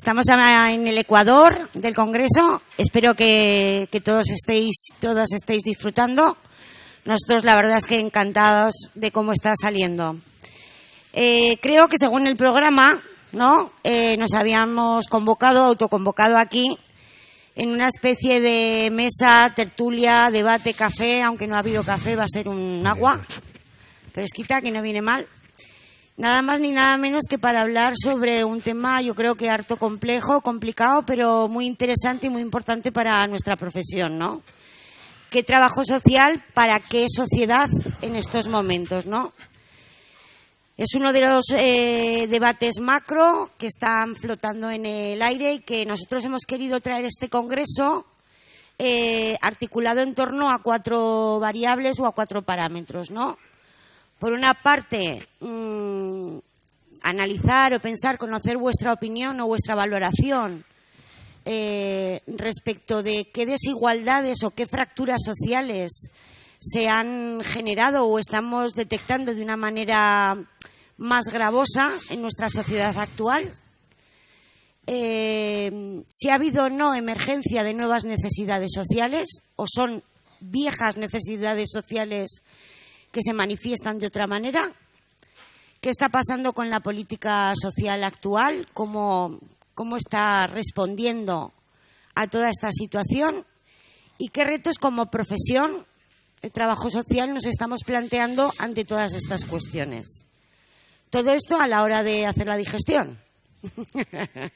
Estamos en el Ecuador del Congreso. Espero que, todos estéis, todas estéis disfrutando. Nosotros, la verdad es que encantados de cómo está saliendo. Eh, creo que según el programa, ¿no? Eh, nos habíamos convocado, autoconvocado aquí en una especie de mesa, tertulia, debate, café, aunque no ha habido café, va a ser un agua fresquita que no viene mal. Nada más ni nada menos que para hablar sobre un tema, yo creo que harto complejo, complicado, pero muy interesante y muy importante para nuestra profesión, ¿no? ¿Qué trabajo social para qué sociedad en estos momentos, no? Es uno de los eh, debates macro que están flotando en el aire y que nosotros hemos querido traer este congreso eh, articulado en torno a cuatro variables o a cuatro parámetros, ¿no? Por una parte, mm, analizar o pensar, conocer vuestra opinión o vuestra valoración eh, respecto de qué desigualdades o qué fracturas sociales se han generado o estamos detectando de una manera más gravosa en nuestra sociedad actual. Eh, si ha habido o no emergencia de nuevas necesidades sociales o son viejas necesidades sociales que se manifiestan de otra manera. ¿Qué está pasando con la política social actual? ¿Cómo, cómo está respondiendo a toda esta situación? ¿Y qué retos como profesión, el trabajo social, nos estamos planteando ante todas estas cuestiones? Todo esto a la hora de hacer la digestión.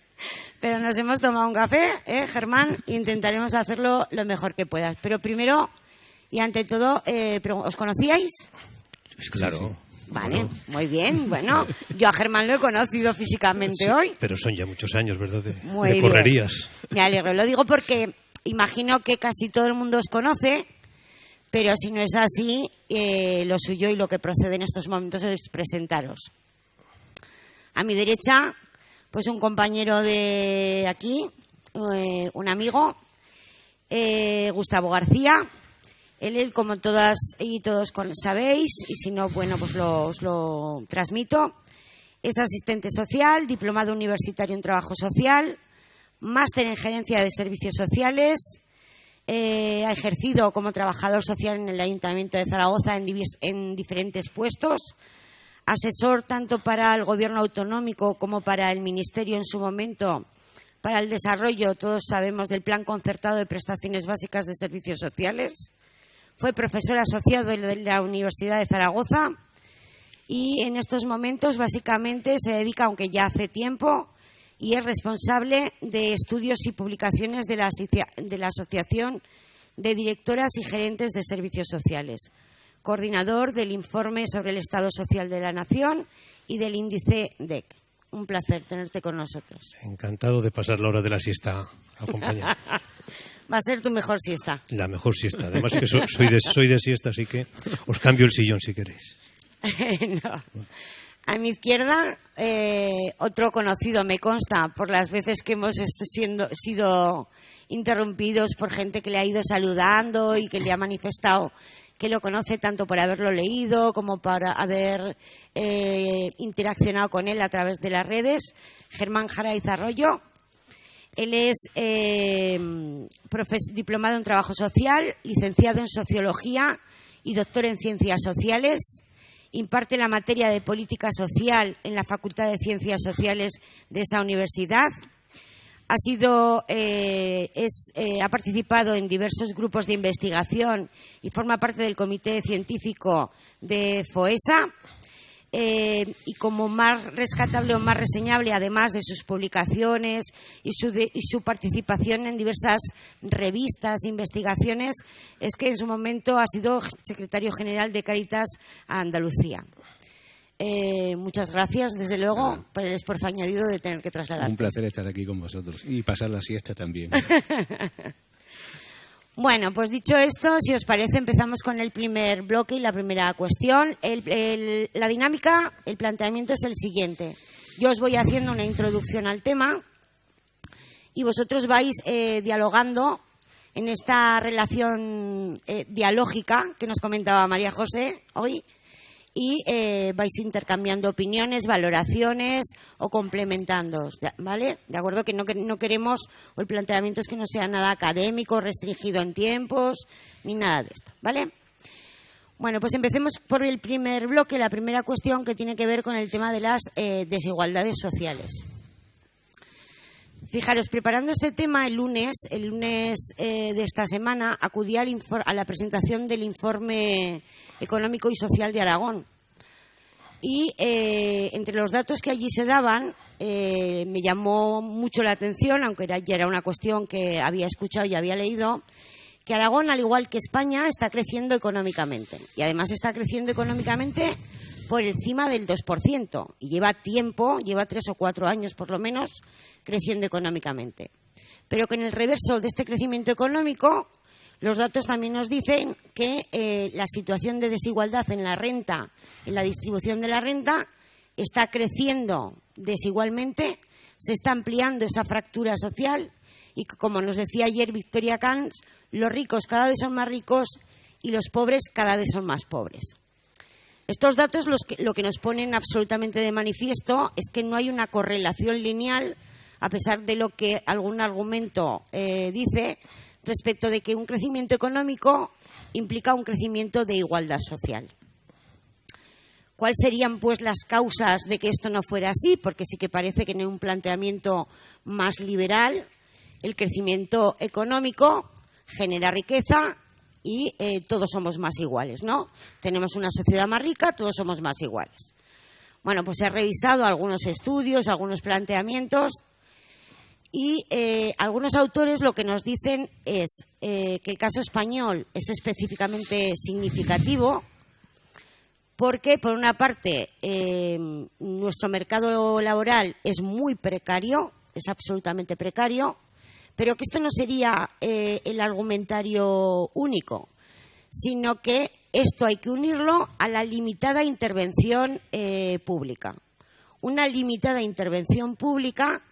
Pero nos hemos tomado un café, ¿eh, Germán? Intentaremos hacerlo lo mejor que puedas. Pero primero y ante todo, eh, ¿os conocíais? Claro. Vale, muy bien. Bueno, yo a Germán lo he conocido físicamente hoy. Pero son ya muchos años, ¿verdad? De, correrías. Me alegro. Lo digo porque imagino que casi todo el mundo os conoce, pero si no es así, eh, lo suyo y lo que procede en estos momentos es presentaros. A mi derecha, pues un compañero de aquí, eh, un amigo, Gustavo García, él, como todas y todos sabéis, y si no, bueno, pues lo, os lo transmito, es asistente social, diplomado universitario en trabajo social, máster en gerencia de servicios sociales, eh, ha ejercido como trabajador social en el Ayuntamiento de Zaragoza en, en diferentes puestos, asesor tanto para el Gobierno autonómico como para el Ministerio en su momento para el desarrollo, todos sabemos, del Plan Concertado de Prestaciones Básicas de Servicios Sociales fue profesor asociado de la Universidad de Zaragoza y en estos momentos básicamente se dedica, aunque ya hace tiempo, y es responsable de estudios y publicaciones de la, de la Asociación de Directoras y Gerentes de Servicios Sociales, coordinador del informe sobre el Estado Social de la Nación y del índice DEC. Un placer tenerte con nosotros. Encantado de pasar la hora de la siesta acompañado. Va a ser tu mejor siesta. La mejor siesta. Además que soy de, soy de siesta, así que os cambio el sillón si queréis. A mi izquierda, eh, otro conocido, me consta, por las veces que hemos siendo, sido interrumpidos por gente que le ha ido saludando y que le ha manifestado que lo conoce tanto por haberlo leído como por haber eh, interaccionado con él a través de las redes. Germán Jara Arroyo, él es eh, diplomado en trabajo social, licenciado en sociología y doctor en ciencias sociales. Imparte la materia de política social en la Facultad de Ciencias Sociales de esa universidad. Ha, eh, eh, ha participado en diversos grupos de investigación y forma parte del comité científico de FOESA eh, y como más rescatable o más reseñable, además de sus publicaciones y su, participación en diversas revistas e investigaciones, es que en su momento ha sido secretario general de Caritas a Andalucía. Eh, muchas gracias, desde luego, por el esfuerzo añadido de tener que trasladar. Un placer estar aquí con vosotros y pasar la siesta también. Bueno, pues dicho esto, si os parece, empezamos con el primer bloque y la primera cuestión. la dinámica, el planteamiento es el siguiente. Yo os voy haciendo una introducción al tema y vosotros vais eh, dialogando en esta relación eh, dialógica que nos comentaba María José hoy y eh, vais intercambiando opiniones, valoraciones o complementando, ¿vale? De acuerdo que no, no queremos, o el planteamiento es que no sea nada académico, restringido en tiempos, ni nada de esto, ¿vale? Bueno, pues empecemos por el primer bloque, la primera cuestión que tiene que ver con el tema de las eh, desigualdades sociales. Fijaros, preparando este tema el lunes, el lunes eh, de esta semana, acudí a la presentación del informe económico y social de Aragón. Y eh, entre los datos que allí se daban, eh, me llamó mucho la atención, aunque ya era una cuestión que había escuchado y había leído, que Aragón, al igual que España, está creciendo económicamente. Y además está creciendo económicamente por encima del 2%. Y lleva tiempo, lleva tres o cuatro años por lo menos, creciendo económicamente. Pero que en el reverso de este crecimiento económico, los datos también nos dicen que eh, la situación de desigualdad en la renta, en la distribución de la renta, está creciendo desigualmente, se está ampliando esa fractura social y, como nos decía ayer Victoria Camps, los ricos cada vez son más ricos y los pobres cada vez son más pobres. Estos datos lo que nos ponen absolutamente de manifiesto es que no hay una correlación lineal, a pesar de lo que algún argumento eh, dice, respecto de que un crecimiento económico implica un crecimiento de igualdad social. ¿Cuáles serían, pues, las causas de que esto no fuera así? Porque sí que parece que en un planteamiento más liberal, el crecimiento económico genera riqueza y eh, todos somos más iguales, ¿no? Tenemos una sociedad más rica, todos somos más iguales. Bueno, pues he revisado algunos estudios, algunos planteamientos y eh, algunos autores lo que nos dicen es eh, que el caso español es específicamente significativo porque, por una parte, nuestro mercado laboral es muy precario, es absolutamente precario, pero que esto no sería eh, el argumentario único, sino que esto hay que unirlo a la limitada intervención eh, pública. Una limitada intervención pública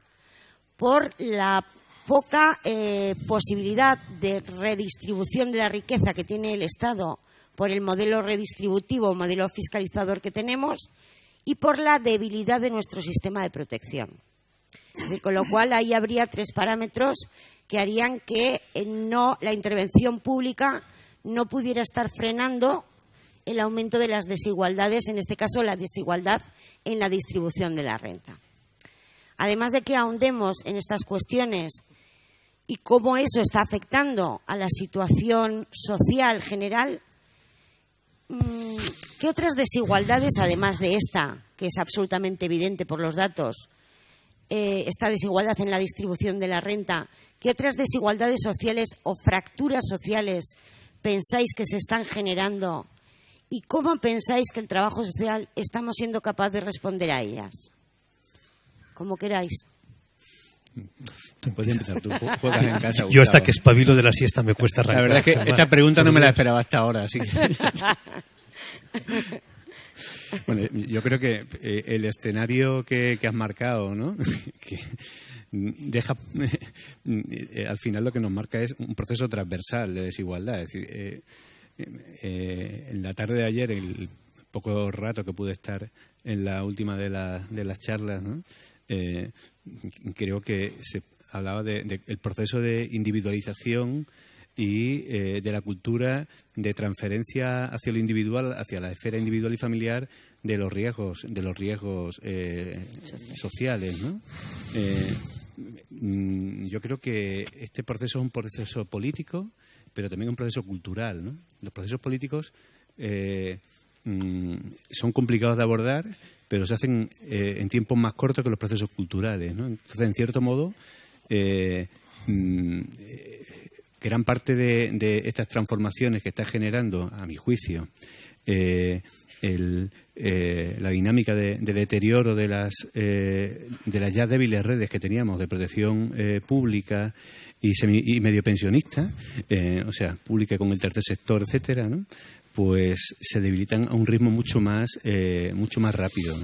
por la poca eh, posibilidad de redistribución de la riqueza que tiene el Estado por el modelo redistributivo, modelo fiscalizador que tenemos, y por la debilidad de nuestro sistema de protección con lo cual ahí habría tres parámetros que harían que eh, no la intervención pública no pudiera estar frenando el aumento de las desigualdades, en este caso la desigualdad en la distribución de la renta. Además de que ahondemos en estas cuestiones y cómo eso está afectando a la situación social general, mm, ¿qué otras desigualdades, además de esta, que es absolutamente evidente por los datos, eh, esta desigualdad en la distribución de la renta, ¿qué otras desigualdades sociales o fracturas sociales pensáis que se están generando y cómo pensáis que el trabajo social estamos siendo capaz de responder a ellas? Como queráis. puedes empezar tú, en casa. Yo hasta que espabilo de la siesta me cuesta arrancar. La verdad es que esta pregunta no me la esperaba hasta ahora, así que... Bueno, yo creo que eh, el escenario que, has marcado, ¿no? que deja, eh, al final lo que nos marca es un proceso transversal de desigualdad. Es decir, eh, en la tarde de ayer, el poco rato que pude estar en la última de, de las charlas, ¿no? creo que se hablaba del de, proceso de individualización y eh, de la cultura de transferencia hacia lo individual, hacia la esfera individual y familiar de los riesgos, de los riesgos eh, sociales, eh, mm, yo creo que este proceso es un proceso político, pero también un proceso cultural, Los procesos políticos mm, son complicados de abordar, pero se hacen en tiempos más cortos que los procesos culturales, Entonces, en cierto modo, mm, gran parte de, estas transformaciones que está generando, a mi juicio, eh, eh, la dinámica de, deterioro de las, eh, de las ya débiles redes que teníamos de protección pública y, y medio pensionista, o sea, pública con el tercer sector, etcétera, pues se debilitan a un ritmo mucho más, mucho más rápido.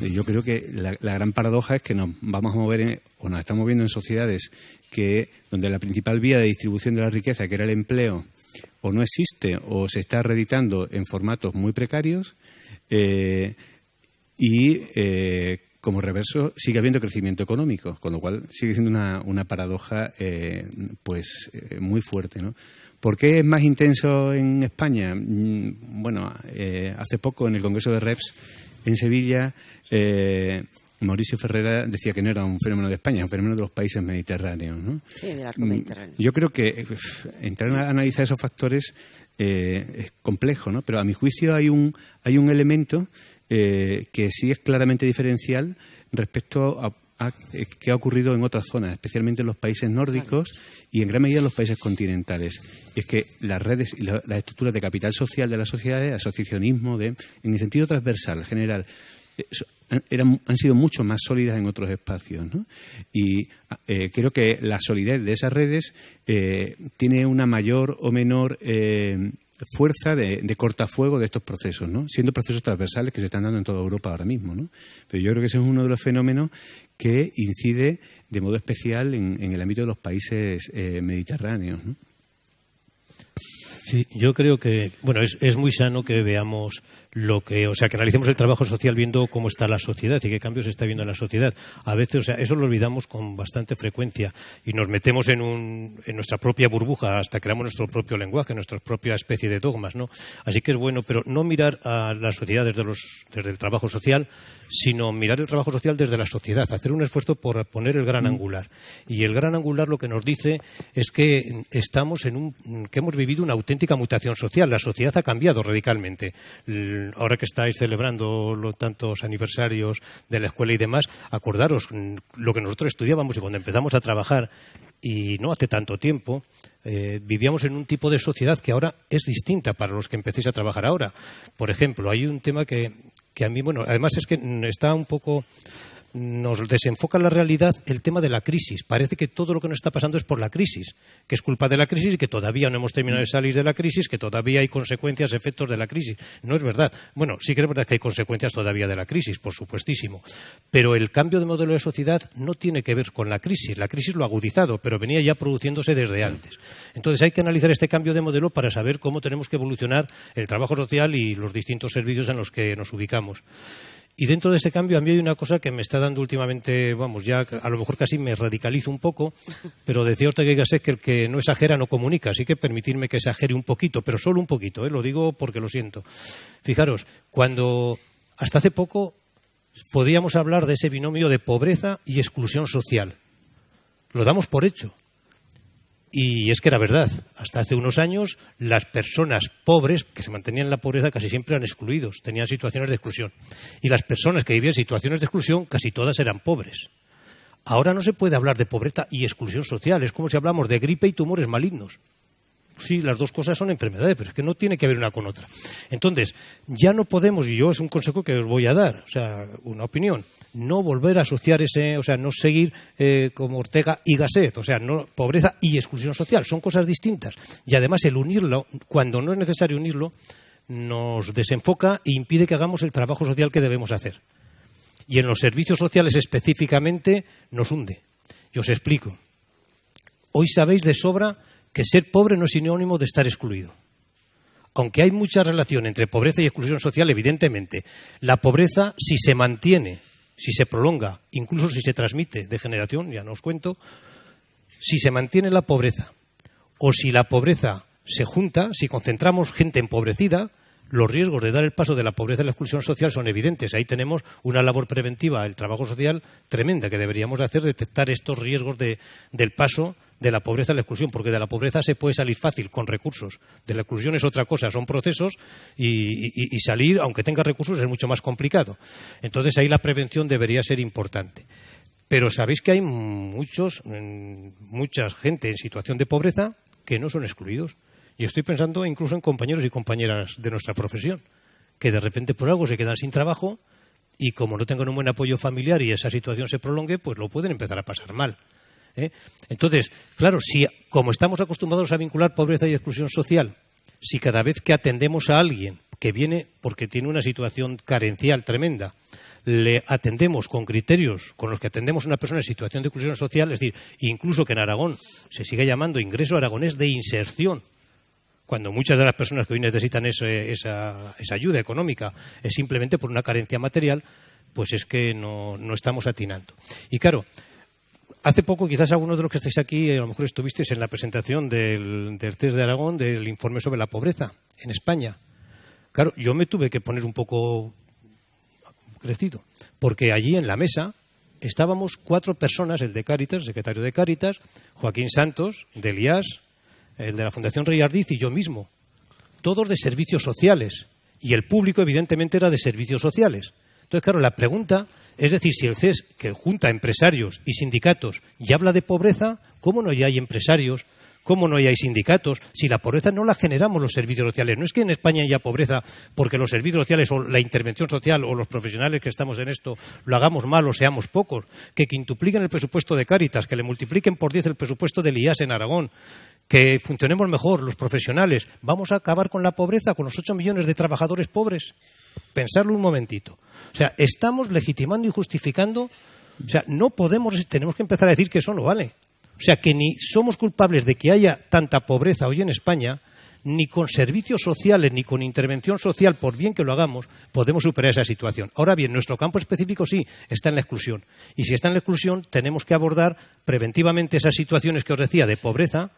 Yo creo que la, gran paradoja es que nos vamos a mover o nos estamos moviendo en sociedades que donde la principal vía de distribución de la riqueza, que era el empleo, o no existe o se está reeditando en formatos muy precarios, Eh, y eh, como reverso sigue habiendo crecimiento económico, con lo cual sigue siendo una, una paradoja eh, pues muy fuerte, ¿no? ¿Por qué es más intenso en España? Mm, bueno, hace poco en el Congreso de REPS en Sevilla Mauricio Ferrera decía que no era un fenómeno de España, un fenómeno de los países mediterráneos. ¿no? Sí, del arco mediterráneo. Yo creo que entrar a analizar esos factores eh, es complejo, ¿no? pero a mi juicio hay un, hay un elemento eh, que sí es claramente diferencial respecto a, eh, qué ha ocurrido en otras zonas, especialmente en los países nórdicos y en gran medida en los países continentales. Y es que las redes y las estructuras de capital social de las sociedades, asociacionismo, de, en el sentido transversal, general, han sido mucho más sólidas en otros espacios. Y eh, creo que la solidez de esas redes eh, tiene una mayor o menor eh, fuerza de, cortafuego de estos procesos, ¿no? siendo procesos transversales que se están dando en toda Europa ahora mismo. ¿no? Pero yo creo que ese es uno de los fenómenos que incide de modo especial en, el ámbito de los países mediterráneos. ¿no? Sí, yo creo que, bueno, es, muy sano que veamos lo que, o sea, que analicemos el trabajo social viendo cómo está la sociedad y qué cambios se está viendo en la sociedad. A veces, o sea, eso lo olvidamos con bastante frecuencia y nos metemos en, un, en nuestra propia burbuja hasta creamos nuestro propio lenguaje, nuestra propia especie de dogmas, ¿no? Así que es bueno, pero no mirar a la sociedad desde, los, desde el trabajo social, sino mirar el trabajo social desde la sociedad, hacer un esfuerzo por poner el gran mm. angular. Y el gran angular lo que nos dice es que estamos en un, que hemos vivido una auténtica mutación social. La sociedad ha cambiado radicalmente. Ahora que estáis celebrando los tantos aniversarios de la escuela y demás, acordaros mm, lo que nosotros estudiábamos y cuando empezamos a trabajar y no hace tanto tiempo, eh, vivíamos en un tipo de sociedad que ahora es distinta para los que empecéis a trabajar ahora. Por ejemplo, hay un tema que, que a mí, bueno, además es que está un poco nos desenfoca la realidad el tema de la crisis. Parece que todo lo que nos está pasando es por la crisis, que es culpa de la crisis que todavía no hemos terminado de salir de la crisis, que todavía hay consecuencias, efectos de la crisis. No es verdad. Bueno, sí que es verdad que hay consecuencias todavía de la crisis, por supuestísimo. Pero el cambio de modelo de sociedad no tiene que ver con la crisis. La crisis lo ha agudizado, pero venía ya produciéndose desde antes. Entonces hay que analizar este cambio de modelo para saber cómo tenemos que evolucionar el trabajo social y los distintos servicios en los que nos ubicamos. Y dentro de este cambio a mí hay una cosa que me está dando últimamente, vamos, ya a lo mejor casi me radicalizo un poco, pero decía Ortega y Gasset que el que no exagera no comunica, así que permitirme que exagere un poquito, pero solo un poquito, ¿eh? lo digo porque lo siento. Fijaros, cuando hasta hace poco podíamos hablar de ese binomio de pobreza y exclusión social. Lo damos por hecho. Y es que era verdad. Hasta hace unos años, las personas pobres que se mantenían en la pobreza casi siempre eran excluidos, tenían situaciones de exclusión. Y las personas que vivían situaciones de exclusión casi todas eran pobres. Ahora no se puede hablar de pobreza y exclusión social. Es como si hablamos de gripe y tumores malignos sí, las dos cosas son enfermedades, pero es que no tiene que ver una con otra. Entonces, ya no podemos, y yo es un consejo que os voy a dar, o sea, una opinión, no volver a asociar ese, o sea, no seguir eh, como Ortega y Gasset, o sea, no pobreza y exclusión social, son cosas distintas. Y además el unirlo, cuando no es necesario unirlo, nos desenfoca e impide que hagamos el trabajo social que debemos hacer. Y en los servicios sociales específicamente nos hunde. Y os explico. Hoy sabéis de sobra que ser pobre no es sinónimo de estar excluido. Aunque hay mucha relación entre pobreza y exclusión social, evidentemente, la pobreza, si se mantiene, si se prolonga, incluso si se transmite de generación, ya no os cuento, si se mantiene la pobreza o si la pobreza se junta, si concentramos gente empobrecida, los riesgos de dar el paso de la pobreza a la exclusión social son evidentes. Ahí tenemos una labor preventiva, el trabajo social tremenda que deberíamos hacer, detectar estos riesgos del paso de la pobreza a la exclusión, porque de la pobreza se puede salir fácil con recursos. De la exclusión es otra cosa, son procesos y, salir, aunque tenga recursos, es mucho más complicado. Entonces ahí la prevención debería ser importante. Pero sabéis que hay muchos, mucha gente en situación de pobreza que no son excluidos. Y estoy pensando incluso en compañeros y compañeras de nuestra profesión, que de repente por algo se quedan sin trabajo y como no tengan un buen apoyo familiar y esa situación se prolongue, pues lo pueden empezar a pasar mal. ¿Eh? Entonces, claro, si como estamos acostumbrados a vincular pobreza y exclusión social, si cada vez que atendemos a alguien que viene porque tiene una situación carencial tremenda, le atendemos con criterios con los que atendemos a una persona en situación de exclusión social, es decir, incluso que en Aragón se siga llamando ingreso aragonés de inserción, cuando muchas de las personas que hoy necesitan esa, ayuda económica es simplemente por una carencia material, pues es que no, estamos atinando. Y claro, hace poco, quizás algunos de los que estáis aquí, a lo mejor estuvisteis en la presentación del, del de Aragón del informe sobre la pobreza en España. Claro, yo me tuve que poner un poco crecido, porque allí en la mesa estábamos cuatro personas, el de Cáritas, el secretario de Cáritas, Joaquín Santos, de Elías, el de la Fundación Rey Ardiz y yo mismo, todos de servicios sociales, y el público evidentemente era de servicios sociales. Entonces, claro, la pregunta es decir, si el CES, que junta empresarios y sindicatos, ya habla de pobreza, ¿cómo no ya hay empresarios, ¿Cómo no hay sindicatos? Si la pobreza no la generamos los servicios sociales. No es que en España haya pobreza porque los servicios sociales o la intervención social o los profesionales que estamos en esto lo hagamos mal o seamos pocos. Que quintupliquen el presupuesto de Cáritas, que le multipliquen por diez el presupuesto del IAS en Aragón, que funcionemos mejor los profesionales. ¿Vamos a acabar con la pobreza, con los ocho millones de trabajadores pobres? Pensarlo un momentito. O sea, estamos legitimando y justificando. O sea, no podemos, tenemos que empezar a decir que eso no vale. O sea que ni somos culpables de que haya tanta pobreza hoy en España, ni con servicios sociales, ni con intervención social, por bien que lo hagamos, podemos superar esa situación. Ahora bien, nuestro campo específico sí está en la exclusión. Y si está en la exclusión, tenemos que abordar preventivamente esas situaciones que os decía de pobreza,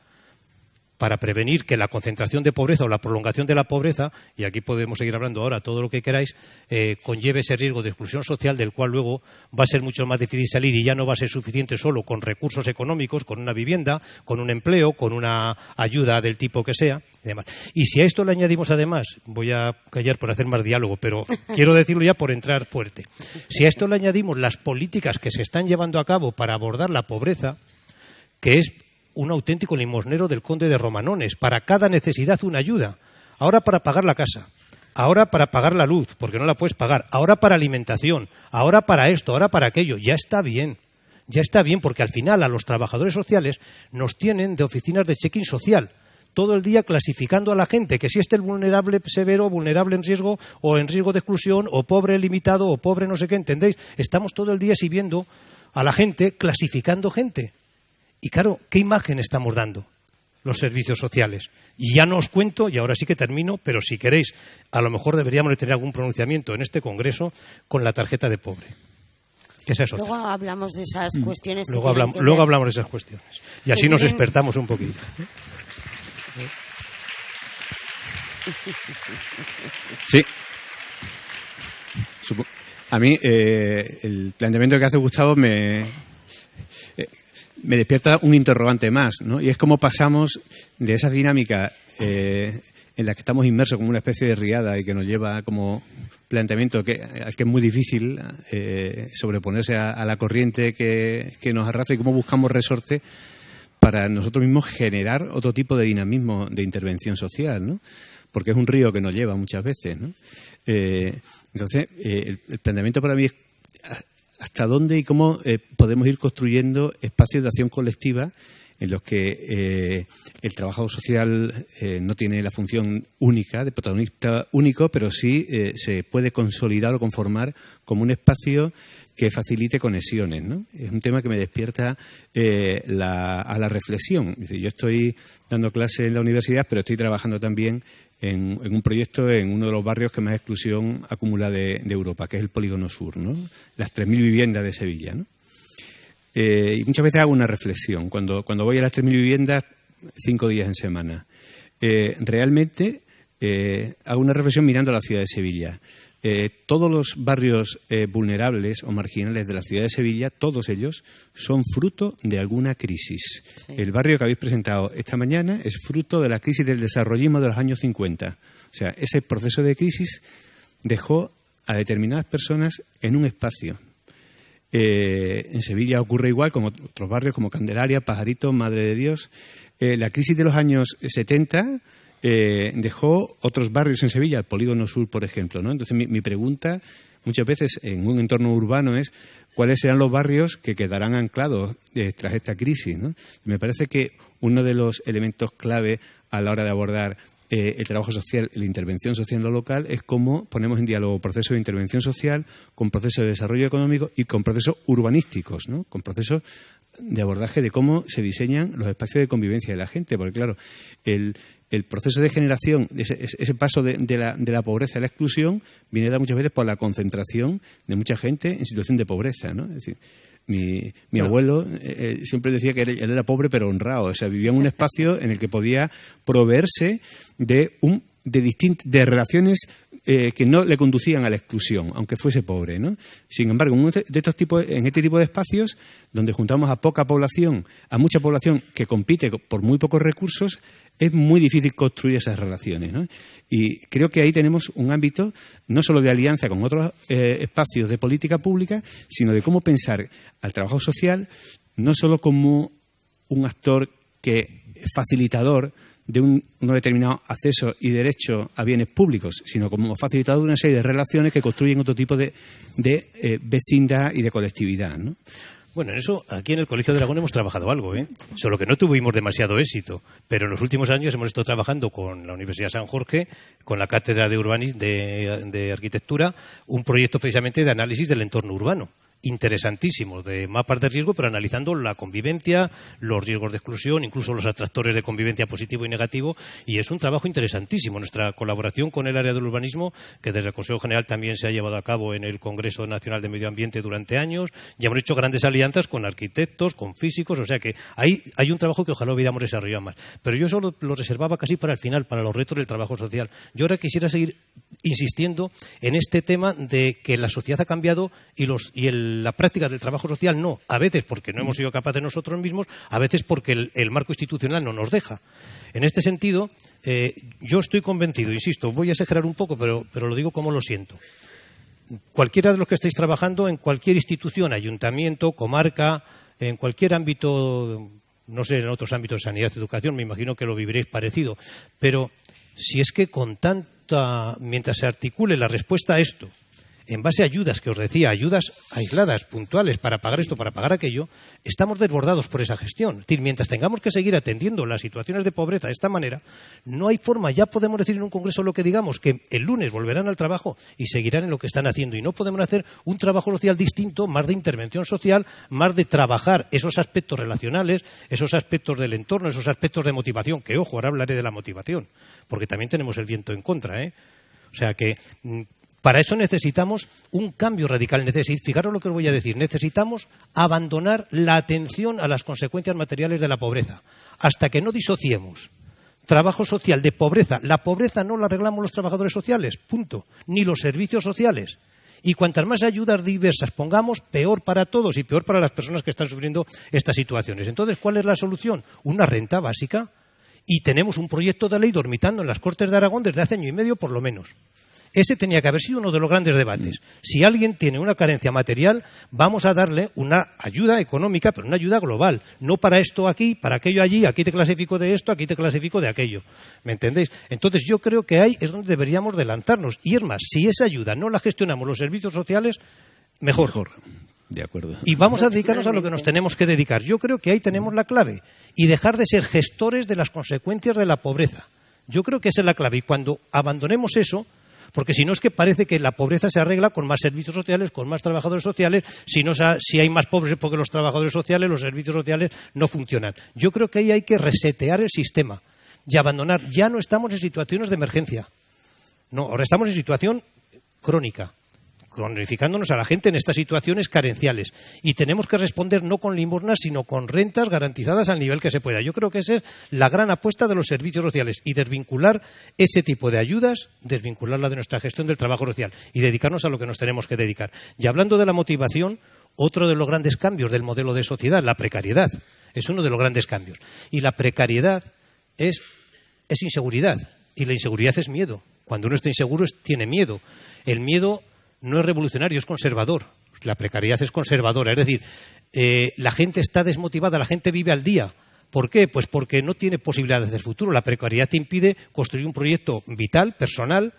para prevenir que la concentración de pobreza o la prolongación de la pobreza, y aquí podemos seguir hablando ahora todo lo que queráis, eh, conlleve ese riesgo de exclusión social del cual luego va a ser mucho más difícil salir y ya no va a ser suficiente solo con recursos económicos, con una vivienda, con un empleo, con una ayuda del tipo que sea. Y, demás. y si a esto le añadimos además, voy a callar por hacer más diálogo, pero quiero decirlo ya por entrar fuerte, si a esto le añadimos las políticas que se están llevando a cabo para abordar la pobreza, que es un auténtico limosnero del conde de Romanones. Para cada necesidad una ayuda. Ahora para pagar la casa, ahora para pagar la luz, porque no la puedes pagar, ahora para alimentación, ahora para esto, ahora para aquello. Ya está bien. Ya está bien, porque al final a los trabajadores sociales nos tienen de oficinas de check-in social todo el día clasificando a la gente, que si este es vulnerable severo, vulnerable en riesgo, o en riesgo de exclusión, o pobre limitado, o pobre no sé qué, ¿entendéis? Estamos todo el día sirviendo a la gente, clasificando gente. Y claro, ¿qué imagen estamos dando? los servicios sociales. Y ya no os cuento, y ahora sí que termino, pero si queréis, a lo mejor deberíamos tener algún pronunciamiento en este Congreso con la tarjeta de pobre. Que esa es Luego hablamos de esas mm. cuestiones. Luego, hablamos, luego hablamos de esas cuestiones. Y así nos despertamos un poquito. Sí. A mí eh, el planteamiento que hace Gustavo me, me despierta un interrogante más, ¿no? Y es cómo pasamos de esa dinámica eh, en la que estamos inmersos como una especie de riada y que nos lleva como planteamiento que, al que es muy difícil eh, sobreponerse a, la corriente que, nos arrastra y cómo buscamos resorte para nosotros mismos generar otro tipo de dinamismo de intervención social, ¿no? Porque es un río que nos lleva muchas veces, ¿no? Eh, entonces, el, el planteamiento para mí es hasta dónde y cómo eh, podemos ir construyendo espacios de acción colectiva en los que eh, el trabajo social eh, no tiene la función única, de protagonista único, pero sí se puede consolidar o conformar como un espacio que facilite conexiones. Es un tema que me despierta a la reflexión. yo estoy dando clase en la universidad, pero estoy trabajando también en, un proyecto en uno de los barrios que más exclusión acumula de, Europa, que es el Polígono Sur, ¿no? las 3.000 viviendas de Sevilla. Eh, y muchas veces hago una reflexión. Cuando, voy a las 3.000 viviendas, cinco días en semana, eh, realmente eh, hago una reflexión mirando la ciudad de Sevilla. Eh, todos los barrios eh, vulnerables o marginales de la ciudad de Sevilla, todos ellos, son fruto de alguna crisis. El barrio que habéis presentado esta mañana es fruto de la crisis del desarrollismo de los años 50. O sea, ese proceso de crisis dejó a determinadas personas en un espacio. Eh, en Sevilla ocurre igual con otros barrios como Candelaria, Pajarito, Madre de Dios. la crisis de los años 70 eh, dejó otros barrios en Sevilla, el Polígono Sur, por ejemplo. ¿no? Entonces, mi, pregunta muchas veces en un entorno urbano es cuáles serán los barrios que quedarán anclados eh, tras esta crisis. ¿no? Me parece que uno de los elementos clave a la hora de abordar eh, el trabajo social, la intervención social en lo local, es cómo ponemos en diálogo procesos de intervención social con procesos de desarrollo económico y con procesos urbanísticos, ¿no? con procesos de abordaje de cómo se diseñan los espacios de convivencia de la gente. Porque, claro, el, el proceso de generación, ese, paso de, la, de, la, pobreza a la exclusión, viene dado muchas veces por la concentración de mucha gente en situación de pobreza. ¿no? Es decir, mi, mi abuelo eh, eh, siempre decía que él, era pobre pero honrado, o sea, vivía en un espacio en el que podía proveerse de un de, de relaciones eh, que no le conducían a la exclusión, aunque fuese pobre. Sin embargo, en, estos tipos, en este tipo de espacios, donde juntamos a poca población, a mucha población que compite por muy pocos recursos, es muy difícil construir esas relaciones. Y creo que ahí tenemos un ámbito no solo de alianza con otros eh, espacios de política pública, sino de cómo pensar al trabajo social no solo como un actor que facilitador de un, determinado acceso y derecho a bienes públicos, sino como facilitador de una serie de relaciones que construyen otro tipo de, eh, vecindad y de colectividad. ¿no? Bueno, en eso aquí en el Colegio de Aragón hemos trabajado algo, ¿eh? solo que no tuvimos demasiado éxito, pero en los últimos años hemos estado trabajando con la Universidad de San Jorge, con la Cátedra de, Urbanismo, de Arquitectura, un proyecto precisamente de análisis del entorno urbano interesantísimos de mapas de riesgo, pero analizando la convivencia, los riesgos de exclusión, incluso los atractores de convivencia positivo y negativo, y es un trabajo interesantísimo. Nuestra colaboración con el área del urbanismo, que desde el Consejo General también se ha llevado a cabo en el Congreso Nacional de Medio Ambiente durante años, ya hemos hecho grandes alianzas con arquitectos, con físicos, o sea que hay, hay un trabajo que ojalá hubiéramos desarrollado más. Pero yo solo lo reservaba casi para el final, para los retos del trabajo social. Yo ahora quisiera seguir insistiendo en este tema de que la sociedad ha cambiado y, los, y el la práctica del trabajo social no, a veces porque no hemos sido capaces nosotros mismos, a veces porque el, marco institucional no nos deja. En este sentido, eh, yo estoy convencido, insisto, voy a exagerar un poco, pero, pero lo digo como lo siento. Cualquiera de los que estéis trabajando en cualquier institución, ayuntamiento, comarca, en cualquier ámbito, no sé, en otros ámbitos de sanidad, educación, me imagino que lo viviréis parecido, pero si es que con tanta, mientras se articule la respuesta a esto, en base a ayudas que os decía, ayudas aisladas, puntuales, para pagar esto, para pagar aquello, estamos desbordados por esa gestión. Es decir, mientras tengamos que seguir atendiendo las situaciones de pobreza de esta manera, no hay forma, ya podemos decir en un congreso lo que digamos, que el lunes volverán al trabajo y seguirán en lo que están haciendo. Y no podemos hacer un trabajo social distinto, más de intervención social, más de trabajar esos aspectos relacionales, esos aspectos del entorno, esos aspectos de motivación, que ojo, ahora hablaré de la motivación, porque también tenemos el viento en contra, ¿eh? O sea que mm, para eso necesitamos un cambio radical. fijaros lo que os voy a decir. Necesitamos abandonar la atención a las consecuencias materiales de la pobreza. Hasta que no disociemos trabajo social de pobreza. La pobreza no la arreglamos los trabajadores sociales, punto. Ni los servicios sociales. Y cuantas más ayudas diversas pongamos, peor para todos y peor para las personas que están sufriendo estas situaciones. Entonces, ¿cuál es la solución? Una renta básica. Y tenemos un proyecto de ley dormitando en las Cortes de Aragón desde hace año y medio, por lo menos. Ese tenía que haber sido uno de los grandes debates. Si alguien tiene una carencia material, vamos a darle una ayuda económica, pero una ayuda global. No para esto aquí, para aquello allí, aquí te clasifico de esto, aquí te clasifico de aquello. ¿Me entendéis? Entonces yo creo que ahí es donde deberíamos de lanzarnos. Y es más, si esa ayuda no la gestionamos los servicios sociales, mejor. mejor. De acuerdo. Y vamos a dedicarnos a lo que nos tenemos que dedicar. Yo creo que ahí tenemos la clave. Y dejar de ser gestores de las consecuencias de la pobreza. Yo creo que esa es la clave. Y cuando abandonemos eso, porque si no es que parece que la pobreza se arregla con más servicios sociales, con más trabajadores sociales, si, no, si hay más pobres porque los trabajadores sociales, los servicios sociales no funcionan. Yo creo que ahí hay que resetear el sistema y abandonar. Ya no estamos en situaciones de emergencia. No, ahora estamos en situación crónica cronificándonos a la gente en estas situaciones carenciales. Y tenemos que responder no con limosnas, sino con rentas garantizadas al nivel que se pueda. Yo creo que esa es la gran apuesta de los servicios sociales y desvincular ese tipo de ayudas, desvincularla de nuestra gestión del trabajo social y dedicarnos a lo que nos tenemos que dedicar. Y hablando de la motivación, otro de los grandes cambios del modelo de sociedad, la precariedad, es uno de los grandes cambios. Y la precariedad es, es inseguridad y la inseguridad es miedo. Cuando uno está inseguro tiene miedo. El miedo no es revolucionario, es conservador. La precariedad es conservadora. Es decir, eh, la gente está desmotivada, la gente vive al día. ¿Por qué? Pues porque no tiene posibilidades de futuro. La precariedad te impide construir un proyecto vital, personal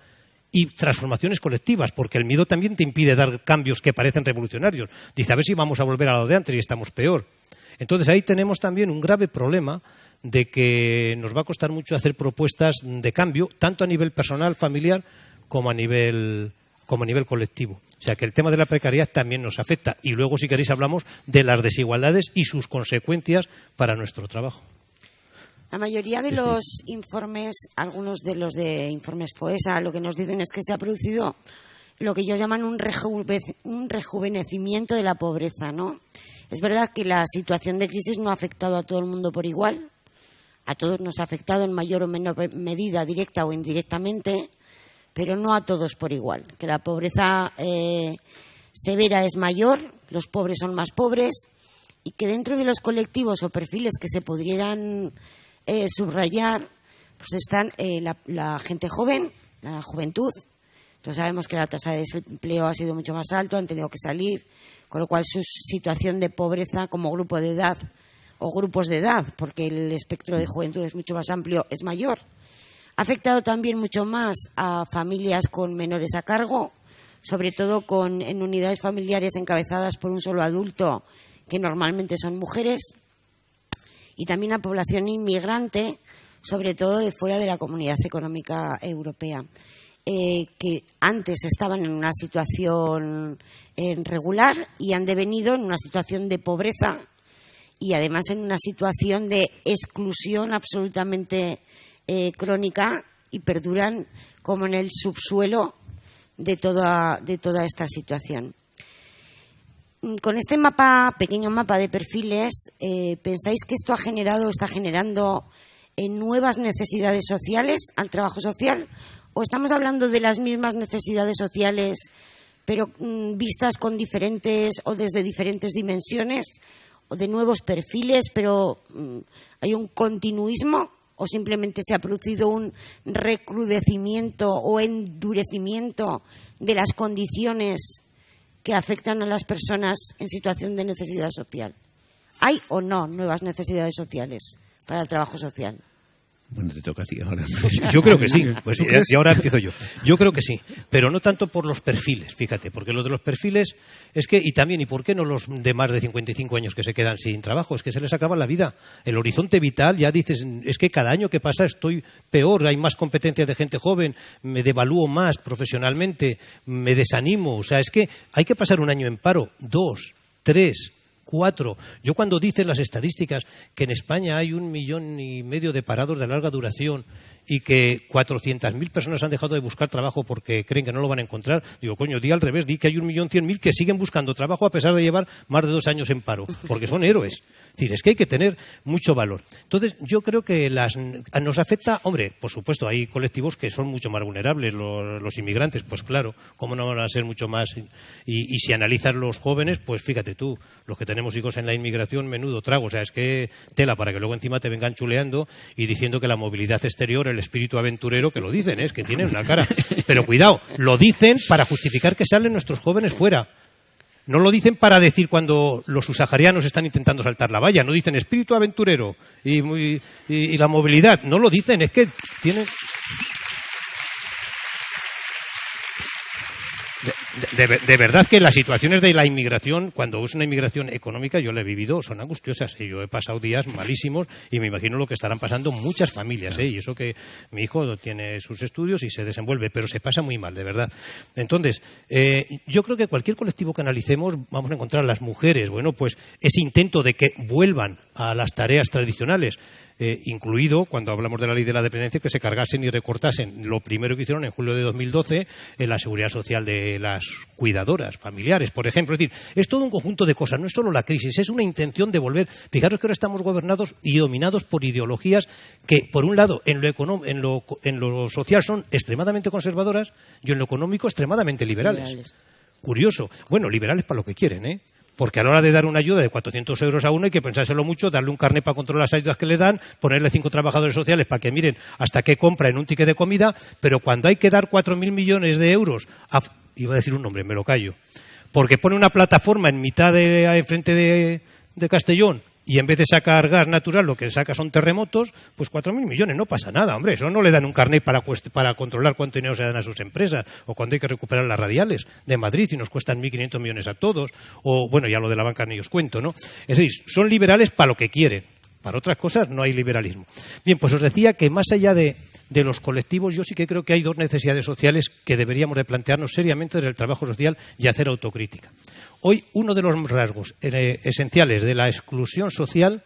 y transformaciones colectivas, porque el miedo también te impide dar cambios que parecen revolucionarios. Dice, a ver si vamos a volver a lo de antes y estamos peor. Entonces ahí tenemos también un grave problema de que nos va a costar mucho hacer propuestas de cambio, tanto a nivel personal, familiar, como a nivel como a nivel colectivo. O sea que el tema de la precariedad también nos afecta. Y luego, si queréis, hablamos de las desigualdades y sus consecuencias para nuestro trabajo. La mayoría de los informes, algunos de los de informes FOESA, lo que nos dicen es que se ha producido lo que ellos llaman un, un rejuvenecimiento de la pobreza, ¿no? Es verdad que la situación de crisis no ha afectado a todo el mundo por igual. A todos nos ha afectado en mayor o menor medida, directa o indirectamente, pero no a todos por igual. Que la pobreza eh, severa es mayor, los pobres son más pobres y que dentro de los colectivos o perfiles que se pudieran eh, subrayar, pues están eh, la, gente joven, la juventud. Entonces sabemos que la tasa de desempleo ha sido mucho más alto, han tenido que salir, con lo cual su situación de pobreza como grupo de edad o grupos de edad, porque el espectro de juventud es mucho más amplio, es mayor. Ha afectado también mucho más a familias con menores a cargo, sobre todo con, en unidades familiares encabezadas por un solo adulto, que normalmente son mujeres, y también a población inmigrante, sobre todo de fuera de la Comunidad Económica Europea. Eh, que antes estaban en una situación eh, regular y han devenido en una situación de pobreza y además en una situación de exclusión absolutamente eh, crónica y perduran como en el subsuelo de toda, de toda esta situación. Mm, con este mapa, pequeño mapa de perfiles, ¿pensáis que esto ha generado, está generando nuevas necesidades sociales al trabajo social o estamos hablando de las mismas necesidades sociales, pero mm, vistas con diferentes o desde diferentes dimensiones, o de nuevos perfiles, pero mm, hay un continuismo o simplemente se ha producido un recrudecimiento o endurecimiento de las condiciones que afectan a las personas en situación de necesidad social. ¿Hay o no nuevas necesidades sociales para el trabajo social? Bueno, te toca a ti ahora. Yo creo que sí. Pues y ahora empiezo yo. Yo creo que sí. Pero no tanto por los perfiles, fíjate. Porque lo de los perfiles es que, y también, ¿y por qué no los de más de 55 años que se quedan sin trabajo? Es que se les acaba la vida. El horizonte vital, ya dices, es que cada año que pasa estoy peor, hay más competencia de gente joven, me devalúo más profesionalmente, me desanimo. O sea, es que hay que pasar un año en paro, dos, tres, cuatro. Yo cuando dicen las estadísticas que en España hay un millón y medio de parados de larga duración y que 400.000 personas han dejado de buscar trabajo porque creen que no lo van a encontrar, digo, coño, di al revés, di que hay un millón cien mil que siguen buscando trabajo a pesar de llevar más de dos años en paro, porque son héroes. Es decir, es que hay que tener mucho valor. Entonces, yo creo que las, nos afecta, hombre, por supuesto, hay colectivos que son mucho más vulnerables, los, inmigrantes, pues claro, ¿cómo no van a ser mucho más? Y, si analizas los jóvenes, pues fíjate tú, los que tenemos hijos en la inmigración, menudo trago, o sea, es que tela para que luego encima te vengan chuleando y diciendo que la movilidad exterior el espíritu aventurero que lo dicen, es que tienen una cara. Pero cuidado, lo dicen para justificar que salen nuestros jóvenes fuera. No lo dicen para decir cuando los subsaharianos están intentando saltar la valla. No dicen espíritu aventurero y la movilidad. No lo dicen, es que tienen. De, verdad que las situaciones de la inmigración, cuando es una inmigración económica, yo la he vivido, son angustiosas. Y yo he pasado días malísimos y me imagino lo que estarán pasando muchas familias. ¿eh? Y eso que mi hijo tiene sus estudios y se desenvuelve, pero se pasa muy mal, de verdad. Entonces, eh, yo creo que cualquier colectivo que analicemos, vamos a encontrar las mujeres, bueno, pues ese intento de que vuelvan a las tareas tradicionales. Eh, incluido cuando hablamos de la ley de la dependencia que se cargasen y recortasen lo primero que hicieron en julio de 2012 en la seguridad social de las cuidadoras familiares, por ejemplo. Es decir, es todo un conjunto de cosas, no es solo la crisis, es una intención de volver. Fijaros que ahora estamos gobernados y dominados por ideologías que, por un lado, en lo, en lo, en lo social son extremadamente conservadoras y en lo económico extremadamente liberales. Curioso. Bueno, liberales para lo que quieren, ¿eh? Porque a la hora de dar una ayuda de 400 euros a uno hay que pensárselo mucho, darle un carnet para controlar las ayudas que le dan, ponerle cinco trabajadores sociales para que miren hasta qué compra en un ticket de comida, pero cuando hay que dar 4.000 millones de euros, iba a decir un nombre, me lo callo, porque pone una plataforma en mitad de, frente de, de Castellón y en vez de sacar gas natural lo que saca son terremotos, pues 4.000 millones, no pasa nada, hombre, eso no le dan un carnet para, para controlar cuánto dinero se dan a sus empresas, o cuando hay que recuperar las radiales de Madrid y nos cuestan 1.500 millones a todos, o bueno, ya lo de la banca ni os cuento, ¿no? Es decir, son liberales para lo que quieren, para otras cosas no hay liberalismo. Bien, pues os decía que más allá de, de los colectivos, yo sí que creo que hay dos necesidades sociales que deberíamos de plantearnos seriamente desde el trabajo social y hacer autocrítica. Hoy uno de los rasgos eh, esenciales de la exclusión social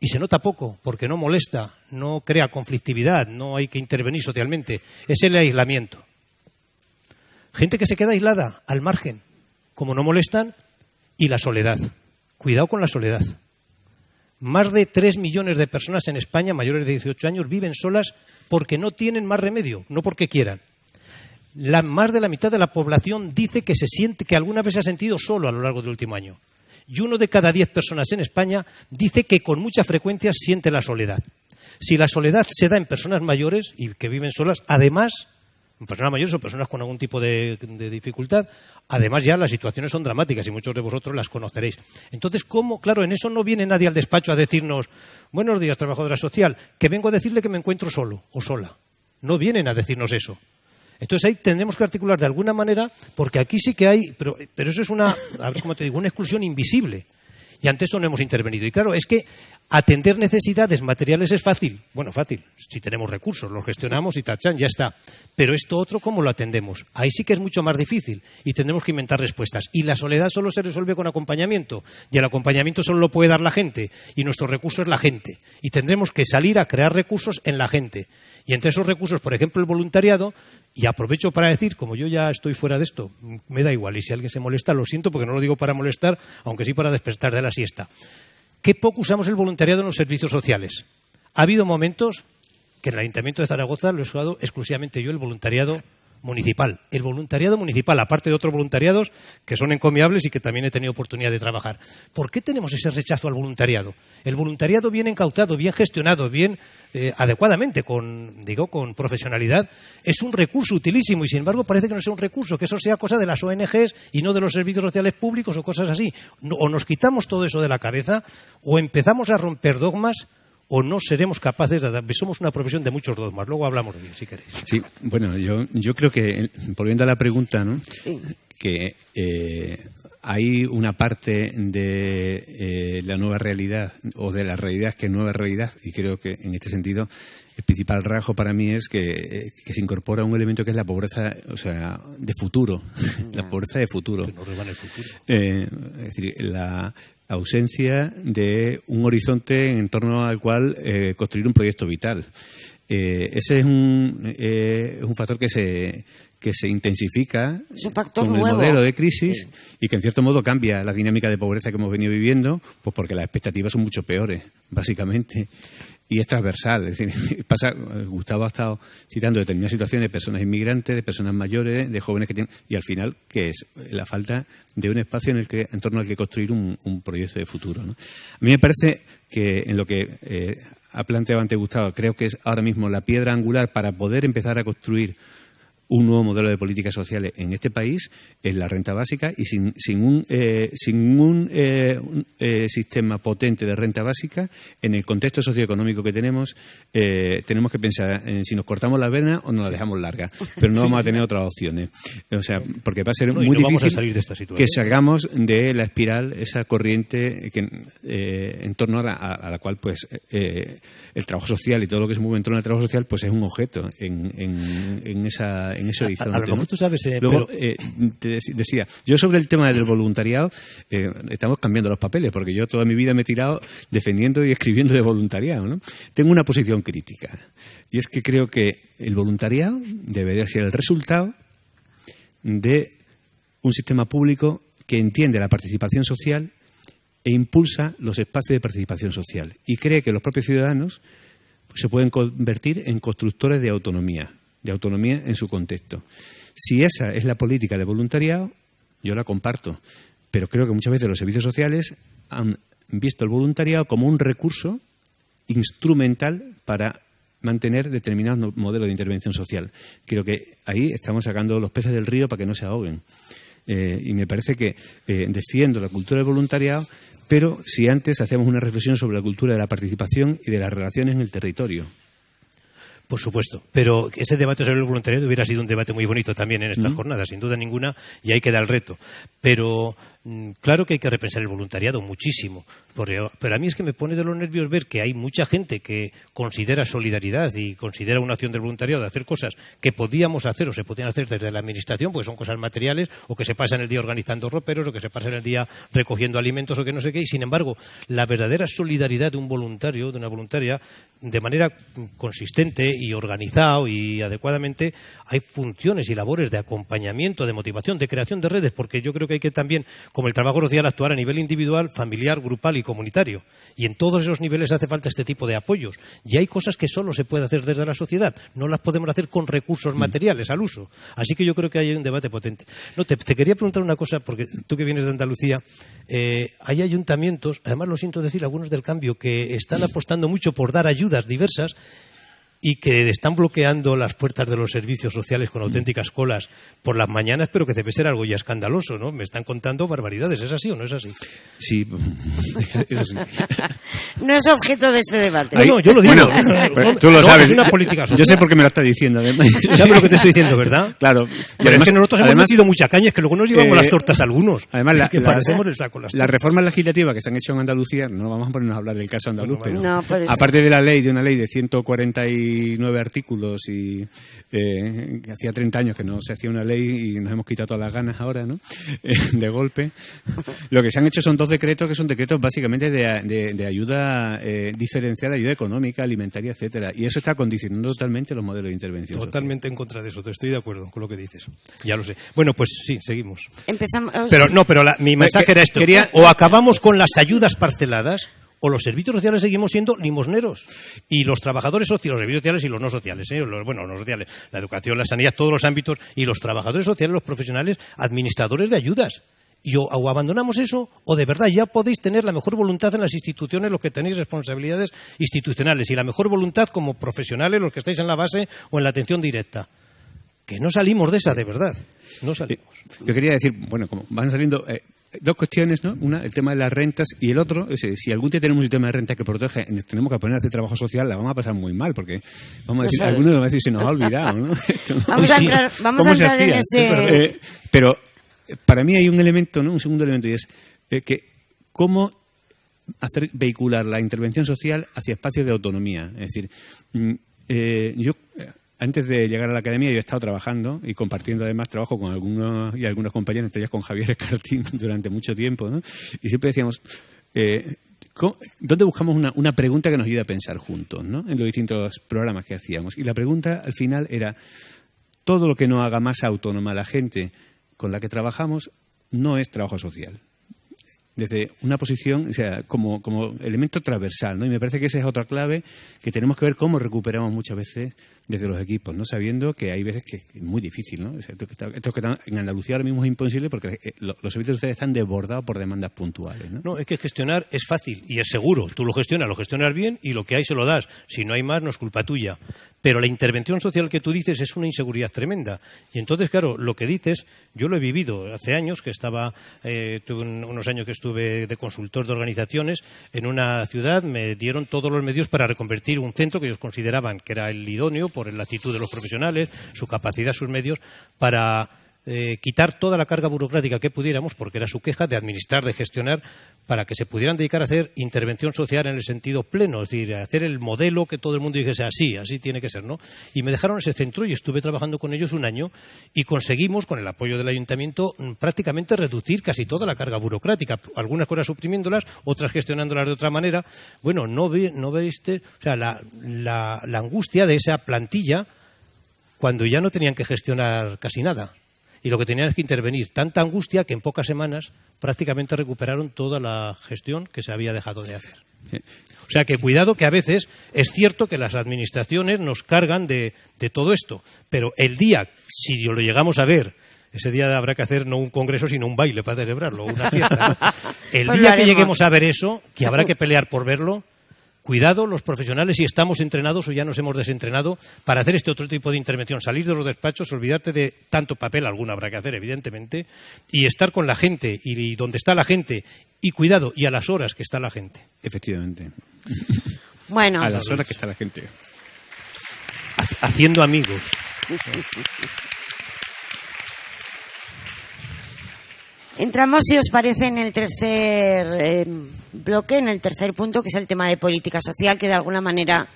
y se nota poco porque no molesta, no crea conflictividad, no hay que intervenir socialmente, es el aislamiento. Gente que se queda aislada, al margen, como no molestan, y la soledad. Cuidado con la soledad. Más de tres millones de personas en España mayores de 18 años viven solas porque no tienen más remedio, no porque quieran. La, más de la mitad de la población dice que se siente que alguna vez se ha sentido solo a lo largo del último año. Y uno de cada diez personas en España dice que con mucha frecuencia siente la soledad. Si la soledad se da en personas mayores y que viven solas, además personas mayores o personas con algún tipo de, dificultad. Además, ya las situaciones son dramáticas y muchos de vosotros las conoceréis. Entonces, ¿cómo? Claro, en eso no viene nadie al despacho a decirnos, buenos días, trabajadora social, que vengo a decirle que me encuentro solo o sola. No vienen a decirnos eso. Entonces ahí tendremos que articular de alguna manera, porque aquí sí que hay, pero, pero eso es una, a ver cómo te digo, una exclusión invisible. Y ante eso no hemos intervenido. Y claro, es que atender necesidades materiales es fácil. Bueno, fácil, si tenemos recursos, los gestionamos y tachan, ya está. Pero esto otro, ¿cómo lo atendemos? Ahí sí que es mucho más difícil y tendremos que inventar respuestas. Y la soledad solo se resuelve con acompañamiento. Y el acompañamiento solo lo puede dar la gente. Y nuestro recurso es la gente. Y tendremos que salir a crear recursos en la gente. Y entre esos recursos, por ejemplo, el voluntariado, y aprovecho para decir, como yo ya estoy fuera de esto, me da igual, y si alguien se molesta, lo siento, porque no lo digo para molestar, aunque sí para despertar de la siesta. Qué poco usamos el voluntariado en los servicios sociales. Ha habido momentos que en el Ayuntamiento de Zaragoza lo he usado exclusivamente yo, el voluntariado municipal. El voluntariado municipal, aparte de otros voluntariados que son encomiables y que también he tenido oportunidad de trabajar. ¿Por qué tenemos ese rechazo al voluntariado? El voluntariado bien encautado, bien gestionado, bien eh, adecuadamente, con, digo, con profesionalidad, es un recurso utilísimo y sin embargo parece que no sea un recurso, que eso sea cosa de las ONGs y no de los servicios sociales públicos o cosas así. o nos quitamos todo eso de la cabeza o empezamos a romper dogmas o no seremos capaces de dar. Somos una profesión de muchos dogmas. Luego hablamos de ello, si queréis. Sí, bueno, yo, yo creo que, volviendo a la pregunta, ¿no? que eh, hay una parte de eh, la nueva realidad o de la realidad que es nueva realidad y creo que en este sentido el principal rasgo para mí es que, eh, se incorpora un elemento que es la pobreza, o sea, de futuro, la pobreza de futuro. es decir, la, ausencia de un horizonte en torno al cual eh, construir un proyecto vital. Eh, ese es un, eh, un factor que se, que se intensifica con el modelo de crisis y que en cierto modo cambia la dinámica de pobreza que hemos venido viviendo, pues porque las expectativas son mucho peores, básicamente y es transversal. Es decir, pasa, Gustavo ha estado citando determinadas situaciones de personas inmigrantes, de personas mayores, de jóvenes que tienen, y al final, que es la falta de un espacio en el que, en torno al que construir un, proyecto de futuro. A mí me parece que en lo que eh, ha planteado ante Gustavo, creo que es ahora mismo la piedra angular para poder empezar a construir un nuevo modelo de políticas sociales en este país es la renta básica y sin, sin un, eh, sin un, eh, eh, sistema potente de renta básica, en el contexto socioeconómico que tenemos, tenemos que pensar en si nos cortamos la vena o nos la dejamos larga, pero no vamos a tener otras opciones. O sea, porque va a ser muy difícil salir de esta que salgamos de la espiral, esa corriente que, en torno a la, cual pues el trabajo social y todo lo que se mueve en torno al trabajo social pues es un objeto en, en, en esa en ese horizonte. A, lo mejor tú sabes, eh, Luego, eh, te decía, yo sobre el tema del voluntariado, eh, estamos cambiando los papeles, porque yo toda mi vida me he tirado defendiendo y escribiendo de voluntariado. ¿no? Tengo una posición crítica, y es que creo que el voluntariado debería ser el resultado de un sistema público que entiende la participación social e impulsa los espacios de participación social y cree que los propios ciudadanos se pueden convertir en constructores de autonomía, de autonomía en su contexto. Si esa es la política de voluntariado, yo la comparto, pero creo que muchas veces los servicios sociales han visto el voluntariado como un recurso instrumental para mantener determinados modelos de intervención social. Creo que ahí estamos sacando los peces del río para que no se ahoguen. Eh, y me parece que eh, defiendo la cultura del voluntariado, pero si antes hacemos una reflexión sobre la cultura de la participación y de las relaciones en el territorio. Por supuesto, pero ese debate sobre el voluntariado hubiera sido un debate muy bonito también en estas jornadas, sin duda ninguna, y ahí queda el reto. Pero claro que hay que repensar el voluntariado muchísimo, pero a mí es que me pone de los nervios ver que hay mucha gente que considera solidaridad y considera una acción del voluntariado de hacer cosas que podíamos hacer o se podían hacer desde la administración, porque son cosas materiales, o que se pasan el día organizando roperos, o que se pasan el día recogiendo alimentos, o que no sé qué, y sin embargo, la verdadera solidaridad de un voluntario, de una voluntaria, de manera consistente y organizado y adecuadamente, hay funciones y labores de acompañamiento, de motivación, de creación de redes, porque yo creo que hay que también como el trabajo social, actuar a nivel individual, familiar, grupal y comunitario. Y en todos esos niveles hace falta este tipo de apoyos. Y hay cosas que solo se puede hacer desde la sociedad, no las podemos hacer con recursos mm. materiales al uso. Así que yo creo que hay un debate potente. No, te, quería preguntar una cosa, porque tú que vienes de Andalucía, eh, hay ayuntamientos, además lo siento decir, algunos del cambio, que están apostando mucho por dar ayudas diversas y que están bloqueando las puertas de los servicios sociales con auténticas colas por las mañanas, pero que debe ser algo ya escandaloso, ¿no? Me están contando barbaridades, ¿es así o no es así? Sí, es así. no es objeto de este debate. no, yo lo digo. tú lo sabes. una política Yo sé por qué me lo está diciendo. ¿Sabes lo que te estoy diciendo, verdad? Claro. Pero además, es que nosotros hemos metido mucha caña, es que luego nos llevamos las eh, tortas algunos. Además, la, las, el saco, las, reformas legislativas que se han hecho en Andalucía, no vamos a ponernos a hablar del caso andaluz, pero aparte de la ley, de una ley de 149 artículos, y eh, hacía 30 años que no se hacía una ley y nos hemos quitado todas las ganas ahora, ¿no? Eh, de golpe. Lo que se han hecho son dos decretos que son decretos básicamente de, ayuda eh, diferenciada, ayuda económica, alimentaria, etcétera. Y eso está condicionando totalmente los modelos de intervención. Totalmente en contra de eso, te estoy de acuerdo con lo que dices. Ya lo sé. Bueno, pues sí, seguimos. Empezamos. Pero no, pero mi mensaje era esto. Quería... O acabamos con las ayudas parceladas o los servicios sociales seguimos siendo limosneros. Y los trabajadores sociales, los servicios sociales y los no sociales, ¿eh? bueno, no sociales, la educación, la sanidad, todos los ámbitos, y los trabajadores sociales, los profesionales, administradores de ayudas. Y o, abandonamos eso, o de verdad ya podéis tener la mejor voluntad en las instituciones, los que tenéis responsabilidades institucionales, y la mejor voluntad como profesionales, los que estáis en la base o en la atención directa que no salimos de esa, de verdad. No salimos. Yo quería decir, bueno, como van saliendo, eh, dos cuestiones, ¿no? Una, el tema de las rentas y el otro, es, si algún día tenemos un sistema de renta que protege, tenemos que poner a hacer trabajo social, la vamos a pasar muy mal, porque vamos a decir, algunos van a decir, se nos ha olvidado, ¿no? vamos a entrar, vamos a entrar en ese... Eh, pero para mí hay un elemento, ¿no? Un segundo elemento, y es eh, que cómo hacer vehicular la intervención social hacia espacios de autonomía. Es decir, mm, eh, yo antes de llegar a la academia yo he estado trabajando y compartiendo además trabajo con algunos y algunos compañeros, entre ellas con Javier Escartín durante mucho tiempo, ¿no? Y siempre decíamos, eh, ¿dónde buscamos una, una, pregunta que nos ayude a pensar juntos, ¿no? En los distintos programas que hacíamos. Y la pregunta al final era, todo lo que no haga más autónoma a la gente con la que trabajamos no es trabajo social desde una posición, o sea, como, como elemento transversal, ¿no? Y me parece que esa es otra clave que tenemos que ver cómo recuperamos muchas veces desde los equipos, ¿no? Sabiendo que hay veces que es muy difícil, ¿no? esto, que está, en Andalucía ahora mismo es imposible porque eh, los servicios ustedes están desbordados por demandas puntuales, ¿no? No, es que gestionar es fácil y es seguro. Tú lo gestionas, lo gestionas bien y lo que hay se lo das. Si no hay más, no es culpa tuya. Pero la intervención social que tú dices es una inseguridad tremenda. Y entonces, claro, lo que dices, yo lo he vivido hace años, que estaba, eh, tuve unos años que estuve de consultor de organizaciones en una ciudad, me dieron todos los medios para reconvertir un centro que ellos consideraban que era el idóneo por la actitud de los profesionales, su capacidad, sus medios, para eh, quitar toda la carga burocrática que pudiéramos, porque era su queja de administrar, de gestionar, para que se pudieran dedicar a hacer intervención social en el sentido pleno, es decir, hacer el modelo que todo el mundo dijese así, así tiene que ser, ¿no? Y me dejaron ese centro y estuve trabajando con ellos un año y conseguimos, con el apoyo del ayuntamiento, mm, prácticamente reducir casi toda la carga burocrática, algunas cosas suprimiéndolas, otras gestionándolas de otra manera. Bueno, no, ve, no veiste, o sea, la, la angustia de esa plantilla cuando ya no tenían que gestionar casi nada y lo que tenían es que intervenir. Tanta angustia que en pocas semanas prácticamente recuperaron toda la gestión que se había dejado de hacer. O sea que cuidado que a veces es cierto que las administraciones nos cargan de, todo esto, pero el día, si lo llegamos a ver, ese día habrá que hacer no un congreso, sino un baile para celebrarlo, una fiesta. El pues día que lleguemos a ver eso, que habrá que pelear por verlo, Cuidado los profesionales si estamos entrenados o ya nos hemos desentrenado para hacer este otro tipo de intervención. Salir de los despachos, olvidarte de tanto papel, alguno habrá que hacer, evidentemente, y estar con la gente y donde está la gente. Y cuidado, y a las horas que está la gente. Efectivamente. Bueno. A las horas que está la gente. Haciendo amigos. Entramos, si os parece, en el tercer eh, bloque, en el tercer punto, que es el tema de política social, que de alguna manera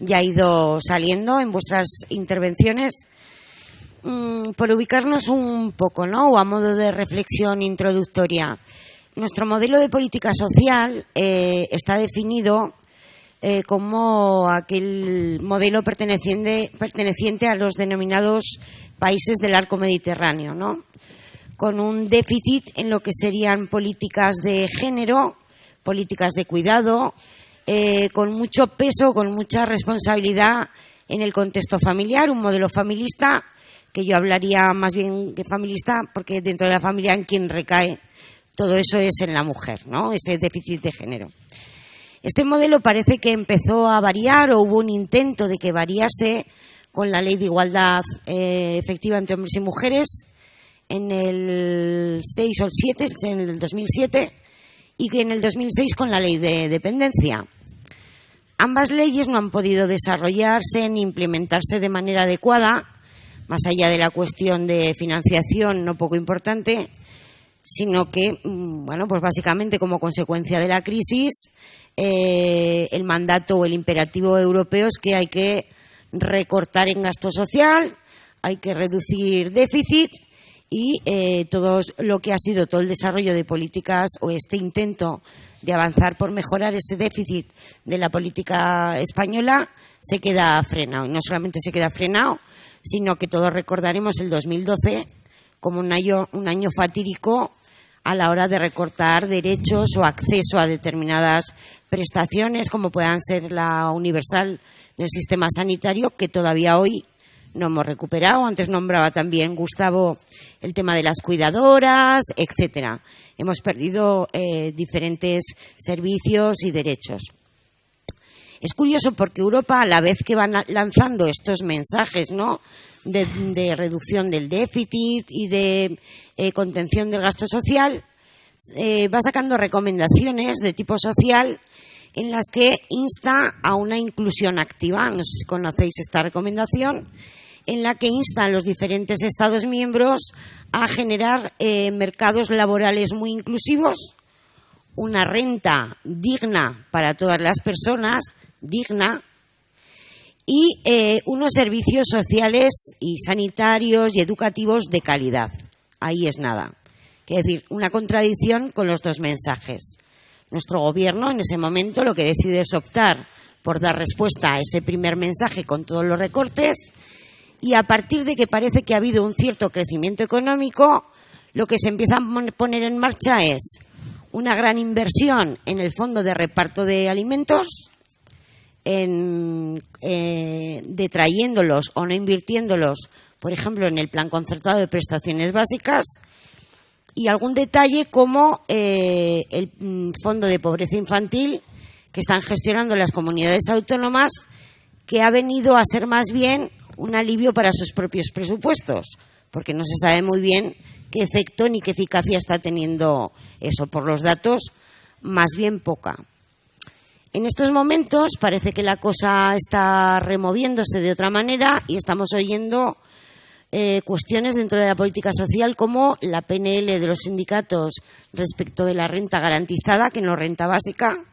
ya ha ido saliendo en vuestras intervenciones. Mm, por ubicarnos un poco, ¿no? O a modo de reflexión introductoria. Nuestro modelo de política social eh, está definido eh, como aquel modelo perteneciente, perteneciente a los denominados países del arco mediterráneo, ¿no? Con un déficit en lo que serían políticas de género, políticas de cuidado, eh, con mucho peso, con mucha responsabilidad en el contexto familiar, un modelo familista, que yo hablaría más bien de familista, porque dentro de la familia en quien recae todo eso es en la mujer, ¿no? Ese déficit de género. Este modelo parece que empezó a variar o hubo un intento de que variase con la ley de igualdad eh, efectiva entre hombres y mujeres en el 6 o el 7, en el 2007, y que en el 2006 con la ley de dependencia. Ambas leyes no han podido desarrollarse ni implementarse de manera adecuada, más allá de la cuestión de financiación no poco importante, sino que, mm, bueno, pues básicamente como consecuencia de la crisis, eh, el mandato o el imperativo europeo es que hay que recortar en gasto social, hay que reducir déficit y eh, todo lo que ha sido todo el desarrollo de políticas o este intento de avanzar por mejorar ese déficit de la política española se queda frenado. Y no solamente se queda frenado, sino que todos recordaremos el 2012 como un año, un año fatídico a la hora de recortar derechos o acceso a determinadas prestaciones, como puedan ser la universal del sistema sanitario, que todavía hoy no hemos recuperado. Antes nombraba también Gustavo el tema de las cuidadoras, etcétera. Hemos perdido eh, diferentes servicios y derechos. Es curioso porque Europa, a la vez que va lanzando estos mensajes, ¿no? De, reducción del déficit y de eh, contención del gasto social, eh, va sacando recomendaciones de tipo social en las que insta a una inclusión activa. No sé si conocéis esta recomendación en la que insta a los diferentes Estados miembros a generar eh, mercados laborales muy inclusivos, una renta digna para todas las personas, digna, y eh, unos servicios sociales y sanitarios y educativos de calidad. Ahí es nada. Es decir, una contradicción con los dos mensajes. Nuestro gobierno en ese momento lo que decide es optar por dar respuesta a ese primer mensaje con todos los recortes y a partir de que parece que ha habido un cierto crecimiento económico, lo que se empieza a poner en marcha es una gran inversión en el fondo de reparto de alimentos, en, eh, detrayéndolos o no invirtiéndolos, por ejemplo, en el plan concertado de prestaciones básicas, y algún detalle como eh, el mm, fondo de pobreza infantil que están gestionando las comunidades autónomas, que ha venido a ser más bien un alivio para sus propios presupuestos, porque no se sabe muy bien qué efecto ni qué eficacia está teniendo eso. Por los datos, más bien poca. En estos momentos parece que la cosa está removiéndose de otra manera y estamos oyendo eh, cuestiones dentro de la política social como la PNL de los sindicatos respecto de la renta garantizada, que no renta básica,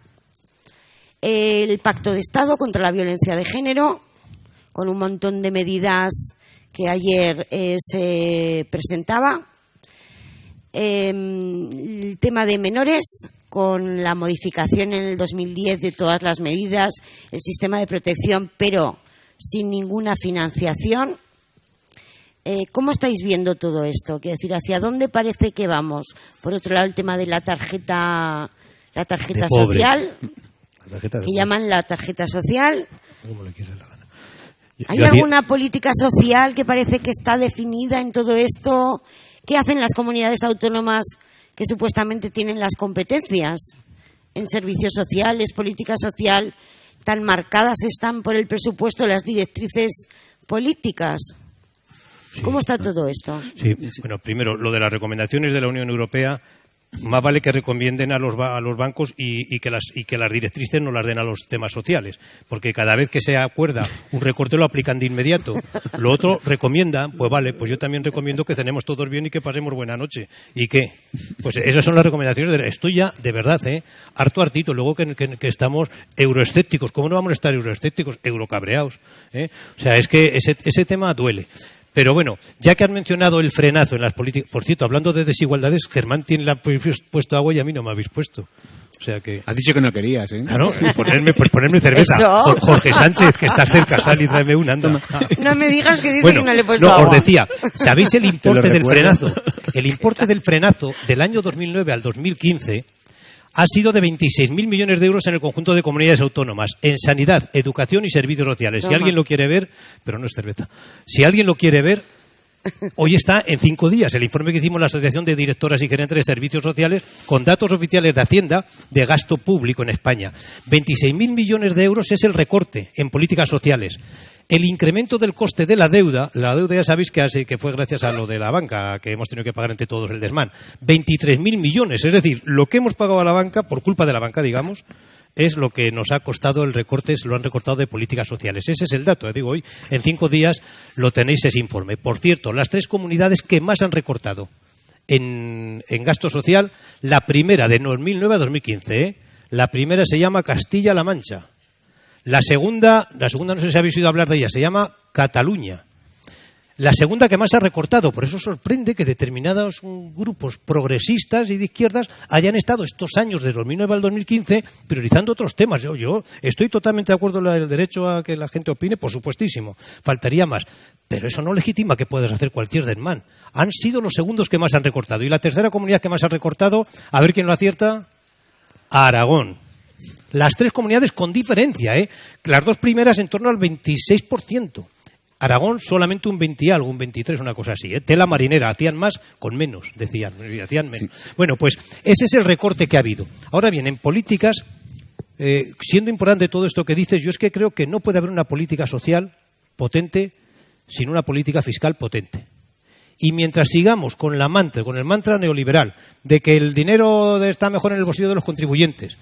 el Pacto de Estado contra la violencia de género, con un montón de medidas que ayer eh, se presentaba. Em, el tema de menores, con la modificación en el 2010 de todas las medidas, el sistema de protección, pero sin ninguna financiación. Eh, ¿Cómo estáis viendo todo esto? Quiero decir, ¿hacia dónde parece que vamos? Por otro lado, el tema de la tarjeta, la tarjeta social, que llaman la tarjeta social. ¿Hay alguna política social que parece que está definida en todo esto? ¿Qué hacen las comunidades autónomas que supuestamente tienen las competencias en servicios sociales, política social, tan marcadas están por el presupuesto las directrices políticas? ¿Cómo está todo esto? Sí, bueno, primero, lo de las recomendaciones de la Unión Europea más vale que recomienden a los, a los bancos y, que las, y que las directrices no las den a los temas sociales, porque cada vez que se acuerda un recorte lo aplican de inmediato. Lo otro recomiendan, pues vale, pues yo también recomiendo que cenemos todos bien y que pasemos buena noche. ¿Y qué? Pues esas son las recomendaciones. De, estoy ya, de verdad, ¿eh? harto hartito, luego que, estamos euroescépticos. ¿Cómo no vamos a estar euroescépticos? Eurocabreados. ¿eh? O sea, es que ese, ese tema duele. Pero bueno, ya que han mencionado el frenazo en las políticas, por cierto, hablando de desigualdades, Germán tiene la, puesto agua y a mí no me habéis puesto. O sea que... Has dicho que no querías, ¿eh? Claro, ponerme, pues ponerme cerveza. Jorge Sánchez, que estás cerca, sal y tráeme una, No me digas que dices que no le he puesto no, agua. os decía, ¿sabéis el importe del frenazo? El importe del frenazo del año 2009 al 2015 ha sido de 26.000 millones de euros en el conjunto de comunidades autónomas, en sanidad, educación y servicios sociales. Si alguien lo quiere ver, pero no es cerveza, si alguien lo quiere ver, hoy está en cinco días el informe que hicimos la Asociación de Directoras y Gerentes de Servicios Sociales con datos oficiales de Hacienda de gasto público en España. 26.000 millones de euros es el recorte en políticas sociales el incremento del coste de la deuda, la deuda ya sabéis que, que fue gracias a lo de la banca, que hemos tenido que pagar entre todos el desmán, 23.000 millones, es decir, lo que hemos pagado a la banca, por culpa de la banca, digamos, es lo que nos ha costado el recorte, se lo han recortado de políticas sociales. Ese es el dato, eh, digo hoy, en cinco días lo tenéis ese informe. Por cierto, las tres comunidades que más han recortado en, gasto social, la primera de 2009 a 2015, ¿eh? la primera se llama Castilla-La Mancha la segunda, la segunda no sé si habéis oído hablar de ella, se llama Cataluña. La segunda que más ha recortado, por eso sorprende que determinados grupos progresistas y de izquierdas hayan estado estos años de 2009 al 2015 priorizando otros temas. Yo, estoy totalmente de acuerdo en el derecho a que la gente opine, por supuestísimo, faltaría más. Pero eso no legitima que puedas hacer cualquier desmán. Han sido los segundos que más han recortado. Y la tercera comunidad que más ha recortado, a ver quién lo acierta, Aragón. Las tres comunidades con diferencia, ¿eh? Las dos primeras en torno al 26%. Aragón solamente un 20 algo, un 23, una cosa así. ¿eh? Tela marinera, hacían más con menos, decían, hacían menos. Bueno, pues ese es el recorte que ha habido. Ahora bien, en políticas, eh, siendo importante todo esto que dices, yo es que creo que no puede haber una política social potente sin una política fiscal potente. Y mientras sigamos con la mantra, con el mantra neoliberal de que el dinero está mejor en el bolsillo de los contribuyentes,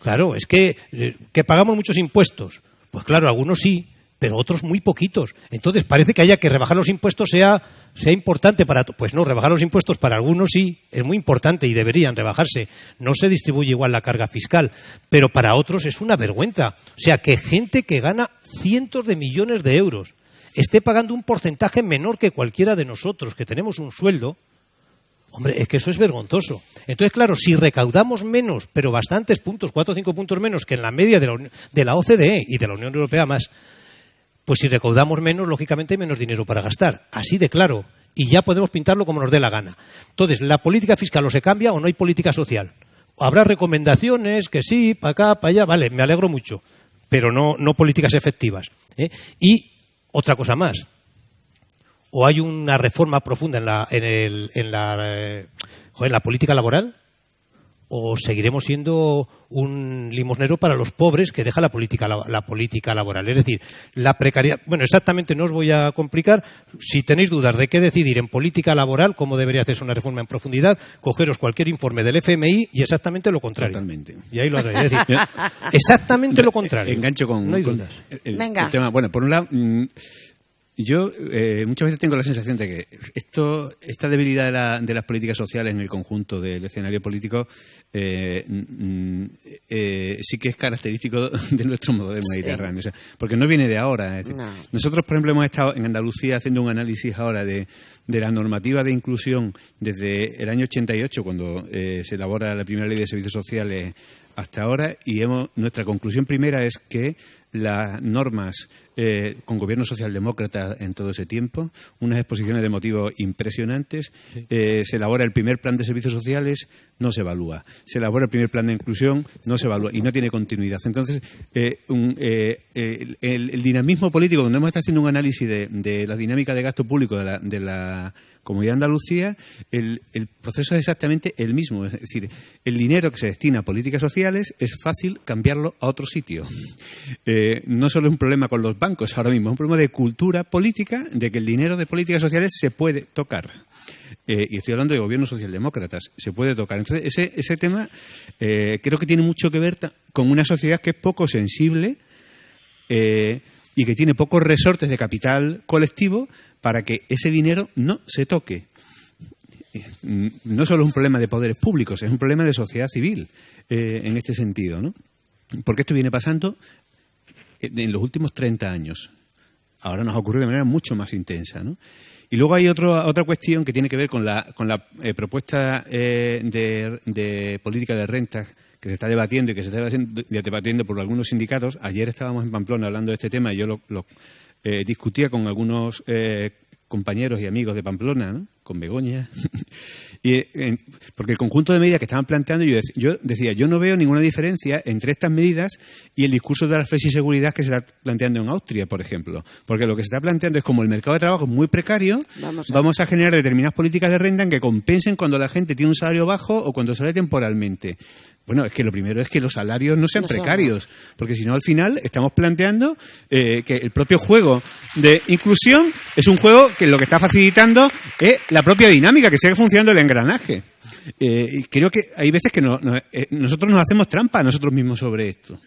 Claro, es que, eh, que pagamos muchos impuestos. Pues claro, algunos sí, pero otros muy poquitos. Entonces parece que haya que rebajar los impuestos sea, sea importante para... Pues no, rebajar los impuestos para algunos sí, es muy importante y deberían rebajarse. No se distribuye igual la carga fiscal, pero para otros es una vergüenza. O sea, que gente que gana cientos de millones de euros esté pagando un porcentaje menor que cualquiera de nosotros, que tenemos un sueldo, Hombre, es que eso es vergonzoso. Entonces, claro, si recaudamos menos, pero bastantes puntos, cuatro o cinco puntos menos que en la media de la, de la OCDE y de la Unión Europea más, pues si recaudamos menos, lógicamente hay menos dinero para gastar. Así de claro. Y ya podemos pintarlo como nos dé la gana. Entonces, ¿la política fiscal o se cambia o no hay política social? Habrá recomendaciones que sí, para acá, para allá, vale, me alegro mucho, pero no, no políticas efectivas. ¿eh? Y otra cosa más, o hay una reforma profunda en la, en, el, en la, eh, en la política laboral o seguiremos siendo un limosnero para los pobres que deja la política la, política laboral es decir la precariedad bueno exactamente no os voy a complicar. Si tenéis dudas de qué decidir en política laboral cómo debería hacerse una reforma en profundidad cogeros cualquier informe del FMI y exactamente lo contrario. Totalmente. Y ahí lo haré. Decir, exactamente lo contrario. Engancho con, no hay dudas. Venga. tema. Bueno por un lado mm, yo eh, muchas veces tengo la sensación de que esto, esta debilidad de, la, de las políticas sociales en el conjunto del escenario político eh, mm, eh, sí que es característico de nuestro modelo mediterráneo. porque no viene de ahora. Nosotros, por ejemplo, hemos estado en Andalucía haciendo un análisis ahora de, de la normativa de inclusión desde el año 88, cuando se elabora la primera ley de servicios sociales, hasta ahora, y hemos, nuestra conclusión primera es que las normas eh, con gobierno socialdemócrata en todo ese tiempo, unas exposiciones de motivos impresionantes. Eh, se elabora el primer plan de servicios sociales, no se evalúa. Se elabora el primer plan de inclusión, no se evalúa y no tiene continuidad. Entonces, eh, el, dinamismo político, donde hemos estado haciendo un análisis de, la dinámica de gasto público de la, de la Comunidad de Andalucía, el, proceso es exactamente el mismo. Es decir, el dinero que se destina a políticas sociales es fácil cambiarlo a otro sitio. No solo es un problema con los bancos, ahora mismo. Es un problema de cultura política, de que el dinero de políticas sociales se puede tocar. eh, y estoy hablando de gobiernos socialdemócratas, se puede tocar. Entonces, ese, ese tema eh, creo que tiene mucho que ver con una sociedad que es poco sensible eh, y que tiene pocos resortes de capital colectivo para que ese dinero no se toque. No solo es un problema de poderes públicos, es un problema de sociedad civil en este sentido. ¿no? Porque esto viene pasando en los últimos 30 años. Ahora nos ocurre de manera mucho más intensa. ¿no? Y luego hay otra cuestión que tiene que ver con la, con la eh, propuesta eh, de, política de rentas que se está debatiendo y que se está debatiendo por algunos sindicatos. Ayer estábamos en Pamplona hablando de este tema y yo lo, eh, discutía con algunos compañeros y amigos de Pamplona, con Begoña, y, porque el conjunto de medidas que estaban planteando, yo, decía, yo no veo ninguna diferencia entre estas medidas y el discurso de la seguridad que se está planteando en Austria, por ejemplo. Porque lo que se está planteando es como el mercado de trabajo es muy precario, vamos a, generar determinadas políticas de renta en que compensen cuando la gente tiene un salario bajo o cuando sale temporalmente. Bueno, es que lo primero es que los salarios no sean precarios, porque si no, al final estamos planteando eh, que el propio juego de inclusión es un juego que lo que está facilitando es la propia dinámica, que sigue funcionando el engranaje. Eh, y creo que hay veces que eh, nosotros nos hacemos trampa a nosotros mismos sobre esto.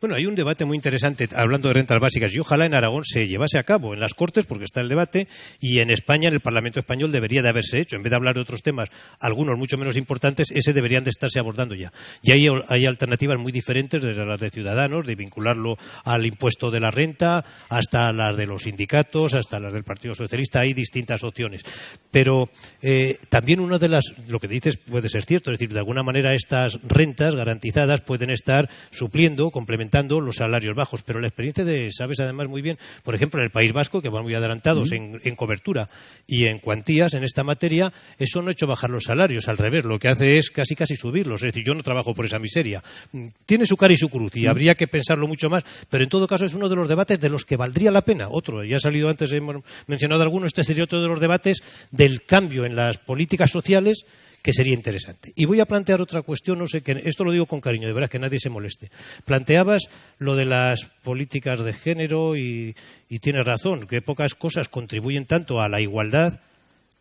Bueno, hay un debate muy interesante hablando de rentas básicas y ojalá en Aragón se llevase a cabo en las Cortes porque está el debate y en España, en el Parlamento español, debería de haberse hecho. En vez de hablar de otros temas, algunos mucho menos importantes, ese deberían de estarse abordando ya. Y hay, hay alternativas muy diferentes desde las de Ciudadanos, de vincularlo al impuesto de la renta, hasta las de los sindicatos, hasta las del Partido Socialista. Hay distintas opciones. Pero eh, también una de las, lo que dices puede ser cierto, es decir, de alguna manera estas rentas garantizadas pueden estar supliendo, complementando los salarios bajos. Pero la experiencia de, sabes además muy bien, por ejemplo, en el País Vasco, que van muy adelantados en, cobertura y en cuantías en esta materia, eso no ha hecho bajar los salarios. Al revés, lo que hace es casi casi subirlos. Es decir, yo no trabajo por esa miseria. Mm, tiene su cara y su cruz y habría que pensarlo mucho más. Pero en todo caso es uno de los debates de los que valdría la pena. Otro, ya ha salido antes, hemos mencionado algunos, este sería otro de los debates del cambio en las políticas sociales que sería interesante. Y voy a plantear otra cuestión, no sé que esto lo digo con cariño, de verdad que nadie se moleste. Planteabas lo de las políticas de género y, tienes razón, que pocas cosas contribuyen tanto a la igualdad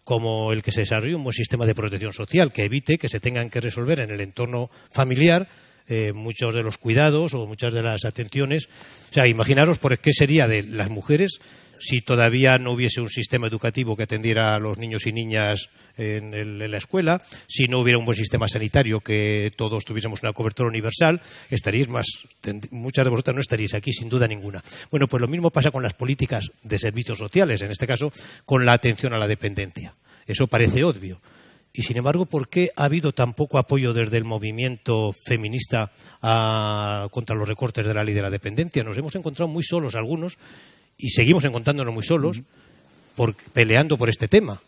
como el que se desarrolle un buen sistema de protección social que evite que se tengan que resolver en el entorno familiar eh, muchos de los cuidados o muchas de las atenciones. O sea, imaginaros por qué sería de las mujeres si todavía no hubiese un sistema educativo que atendiera a los niños y niñas en, la escuela, si no hubiera un buen sistema sanitario que todos tuviésemos una cobertura universal, estaríais más, muchas de vosotras no estaríais aquí sin duda ninguna. Bueno, pues lo mismo pasa con las políticas de servicios sociales, en este caso con la atención a la dependencia. Eso parece obvio. Y sin embargo, ¿por qué ha habido tan poco apoyo desde el movimiento feminista contra los recortes de la ley de la dependencia? Nos hemos encontrado muy solos algunos y seguimos encontrándonos muy solos por, peleando por este tema.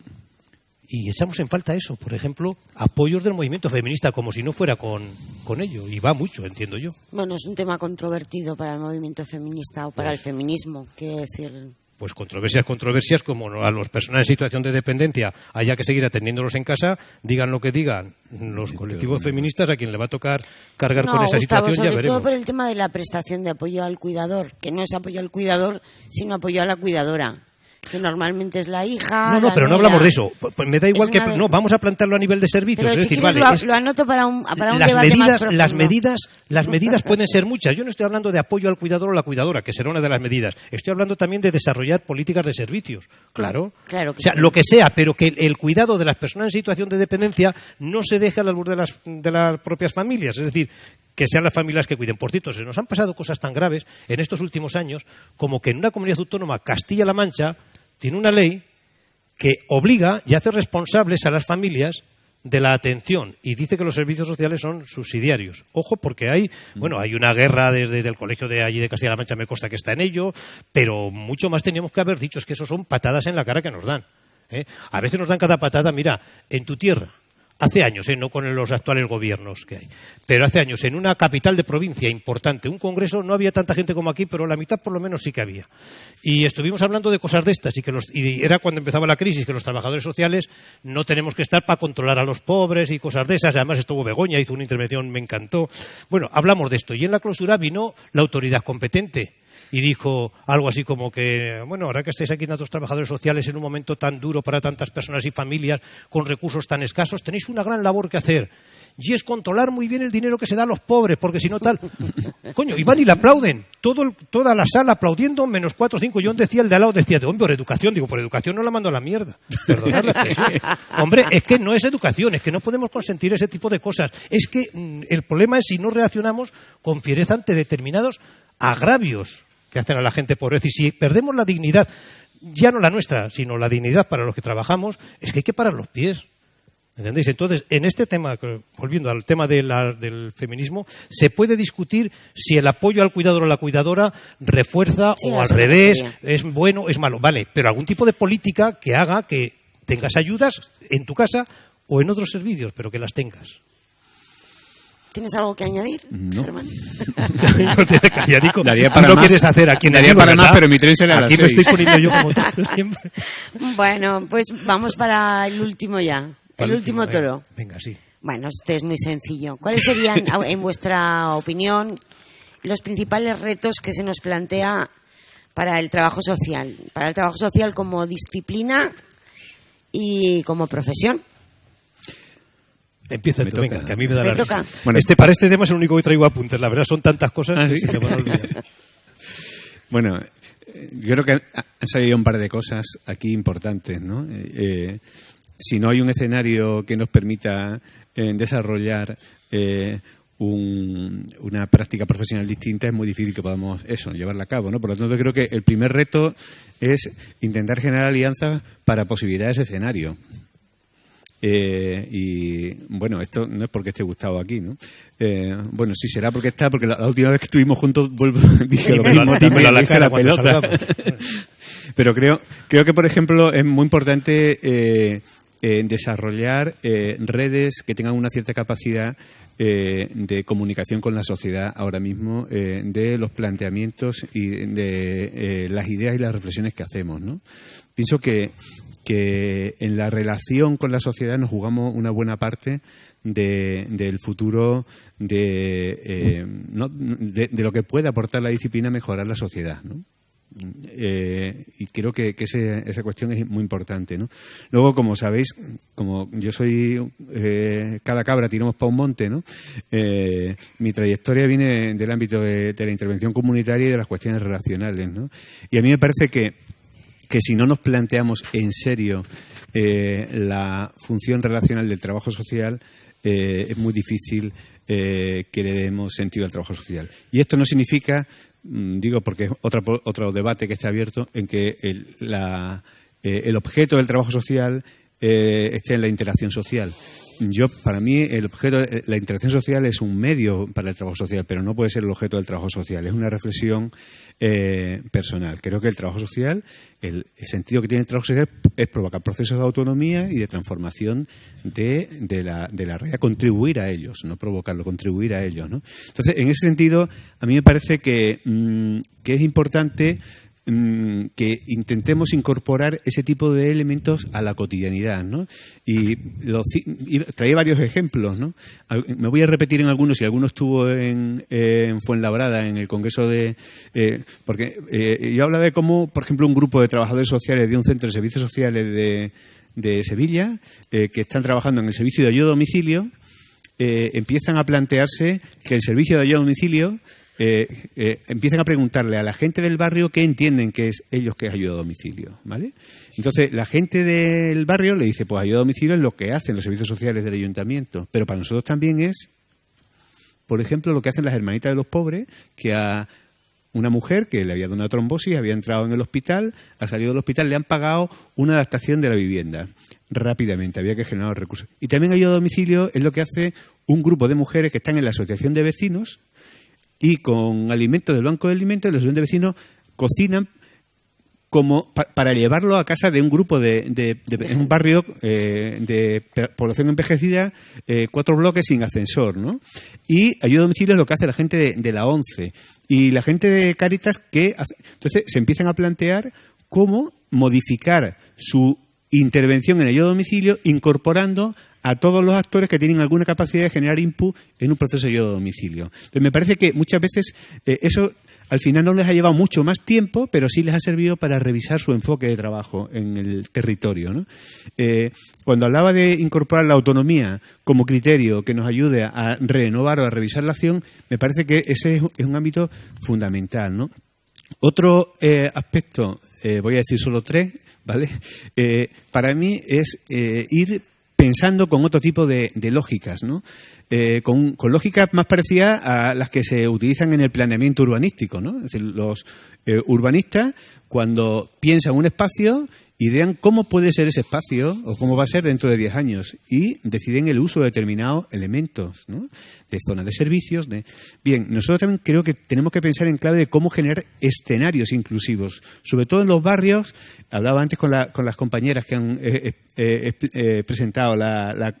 Y echamos en falta eso, por ejemplo, apoyos del movimiento feminista, como si no fuera con, con ello. Y va mucho, entiendo yo. Bueno, es un tema controvertido para el movimiento feminista o para pues el feminismo, quiero decir pues controversias, controversias, como a los personas en situación de dependencia haya que seguir atendiéndolos en casa, digan lo que digan. Los colectivos feministas a quien le va a tocar cargar con esa situación sobre ya veremos. todo por el tema de la prestación de apoyo al cuidador, que no es apoyo al cuidador, sino apoyo a la cuidadora que normalmente es la hija. No, no, pero no hablamos de eso. Pues me da igual que. No, vamos a plantearlo a nivel de servicios. es decir, vale. Lo, anoto para un, para un las debate medidas, más las medidas, las medidas pueden ser muchas. Yo no estoy hablando de apoyo al cuidador o la cuidadora, que será una de las medidas. Estoy hablando también de desarrollar políticas de servicios. Claro. claro o sea, lo que sea, pero que el, cuidado de las personas en situación de dependencia no se deje a la luz de las, de las propias familias. Es decir, que sean las familias que cuiden. Por cierto, se nos han pasado cosas tan graves en estos últimos años como que en una comunidad autónoma, Castilla-La Mancha, tiene una ley que obliga y hace responsables a las familias de la atención y dice que los servicios sociales son subsidiarios. Ojo, porque hay, mm. bueno, hay una guerra desde, el colegio de allí de Castilla-La Mancha, me consta que está en ello, pero mucho más teníamos que haber dicho, es que eso son patadas en la cara que nos dan. ¿eh? A veces nos dan cada patada, mira, en tu tierra, hace años, ¿eh? no con los actuales gobiernos que hay, pero hace años en una capital de provincia importante, un congreso, no había tanta gente como aquí, pero la mitad por lo menos sí que había. Y estuvimos hablando de cosas de estas y, que los, y era cuando empezaba la crisis que los trabajadores sociales no tenemos que estar para controlar a los pobres y cosas de esas. Además estuvo Begoña, hizo una intervención, me encantó. Bueno, hablamos de esto y en la clausura vino la autoridad competente y dijo algo así como que, bueno, ahora que estáis aquí tantos trabajadores sociales en un momento tan duro para tantas personas y familias con recursos tan escasos, tenéis una gran labor que hacer y es controlar muy bien el dinero que se da a los pobres, porque si no tal... Coño, y van y le aplauden, Todo, toda la sala aplaudiendo, menos cuatro o cinco. Yo decía, el de al lado decía, de hombre, por educación. Digo, por educación no la mando a la mierda. Hombre, es que no es educación, es que no podemos consentir ese tipo de cosas. Es que mm, el problema es si no reaccionamos con fiereza ante determinados agravios que hacen a la gente pobreza. Y si perdemos la dignidad, ya no la nuestra, sino la dignidad para los que trabajamos, es que hay que parar los pies. ¿Entendéis? Entonces, en este tema, volviendo al tema del feminismo, se puede discutir si el apoyo al cuidador o a la cuidadora refuerza o al revés, es bueno, es malo. Vale, pero algún tipo de política que haga que tengas ayudas en tu casa o en otros servicios, pero que las tengas. ¿Tienes algo que añadir, no. no calladico. para no quieres hacer aquí en Daría para más, pero mi tren será Aquí me estoy poniendo yo como siempre. Bueno, pues vamos para el último ya. El último toro. Venga, sí. Bueno, este es muy sencillo. ¿Cuáles serían, en vuestra opinión, los principales retos que se nos plantea para el trabajo social? Para el trabajo social como disciplina y como profesión. Empieza tú, venga, que a mí me da la risa. Bueno, este, para este tema es el único que traigo apuntes. La verdad son tantas cosas ah, que se me van a olvidar. bueno, eh, yo creo que han salido un par de cosas aquí importantes, ¿no? Eh, eh si no hay un escenario que nos permita eh, desarrollar eh, una práctica profesional distinta, es muy difícil que podamos eso, llevarla a cabo. ¿no? Por lo tanto, creo que el primer reto es intentar generar alianzas para posibilitar ese escenario. Eh, y bueno, esto no es porque esté gustado aquí, ¿no? bueno, sí será porque está, porque la, última vez que estuvimos juntos vuelvo, dije lo mismo, la, la pelota. Pero creo, creo que, por ejemplo, es muy importante desarrollar eh, redes que tengan una cierta capacidad eh, de comunicación con la sociedad ahora mismo eh, de los planteamientos y de las ideas y las reflexiones que hacemos. ¿no? Pienso que, que en la relación con la sociedad nos jugamos una buena parte del futuro de, de, de, lo que puede aportar la disciplina a mejorar la sociedad. Eh, y creo que, esa cuestión es muy importante. Luego, como sabéis, como yo soy eh, cada cabra tiramos para un monte, ¿no? Eh, mi trayectoria viene del ámbito de, la intervención comunitaria y de las cuestiones relacionales. ¿no? Y a mí me parece que, que si no nos planteamos en serio la función relacional del trabajo social, es muy difícil que le demos sentido al trabajo social. Y esto no significa Mm, digo porque es otro, otro debate que está abierto en que el, eh, el objeto del trabajo social eh, esté en la interacción social. Yo, para mí, el objeto, eh, la interacción social es un medio para el trabajo social, pero no puede ser el objeto del trabajo social. Es una reflexión eh, personal. Creo que el trabajo social, el, sentido que tiene el trabajo social es provocar procesos de autonomía y de transformación de, de, la, de la realidad, contribuir a ellos, no provocarlo, contribuir a ellos. ¿no? Entonces, en ese sentido, a mí me parece que, mm, que es importante que intentemos incorporar ese tipo de elementos a la cotidianidad, ¿no? Y, traía varios ejemplos, ¿no? Me voy a repetir en algunos, y algunos estuvo en, en Fuenlabrada, en el Congreso de... Eh, porque eh, yo hablaba de cómo, por ejemplo, un grupo de trabajadores sociales de un centro de servicios sociales de, de Sevilla, eh, que están trabajando en el servicio de ayuda a domicilio, empiezan a plantearse que el servicio de ayuda a domicilio eh, eh, empiezan a preguntarle a la gente del barrio qué entienden que es ellos que es ayuda a domicilio, ¿vale? Entonces, la gente del barrio le dice, pues ayuda a domicilio es lo que hacen los servicios sociales del ayuntamiento, pero para nosotros también es, por ejemplo, lo que hacen las hermanitas de los pobres, que a una mujer que le había dado una trombosis, había entrado en el hospital, ha salido del hospital, le han pagado una adaptación de la vivienda rápidamente, había que generar recursos. Y también ayuda a domicilio es lo que hace un grupo de mujeres que están en la asociación de vecinos, y con alimentos del banco de alimentos los de vecinos cocinan para llevarlo a casa de un grupo de, en un barrio eh, de población envejecida, eh, cuatro bloques sin ascensor, ¿no? Y ayuda a domicilio es lo que hace la gente de, la ONCE y la gente de Caritas que entonces se empiezan a plantear cómo modificar su intervención en ayuda a domicilio incorporando a todos los actores que tienen alguna capacidad de generar input en un proceso de ayuda a domicilio. Entonces, me parece que muchas veces eh, eso al final no les ha llevado mucho más tiempo, pero sí les ha servido para revisar su enfoque de trabajo en el territorio. Eh, cuando hablaba de incorporar la autonomía como criterio que nos ayude a renovar o a revisar la acción, me parece que ese es un ámbito fundamental. ¿no? Otro eh, aspecto, voy a decir solo tres, ¿vale? para mí es ir pensando con otro tipo de, lógicas, ¿no? Eh, con, lógicas más parecidas a las que se utilizan en el planeamiento urbanístico, ¿no? Es decir, los eh, urbanistas, cuando piensan un espacio, idean cómo puede ser ese espacio o cómo va a ser dentro de 10 años y deciden el uso de determinados elementos. De zona de servicios. De... Bien, nosotros también creo que tenemos que pensar en clave de cómo generar escenarios inclusivos, sobre todo en los barrios. Hablaba antes con, con las compañeras que han eh, eh, eh, presentado la,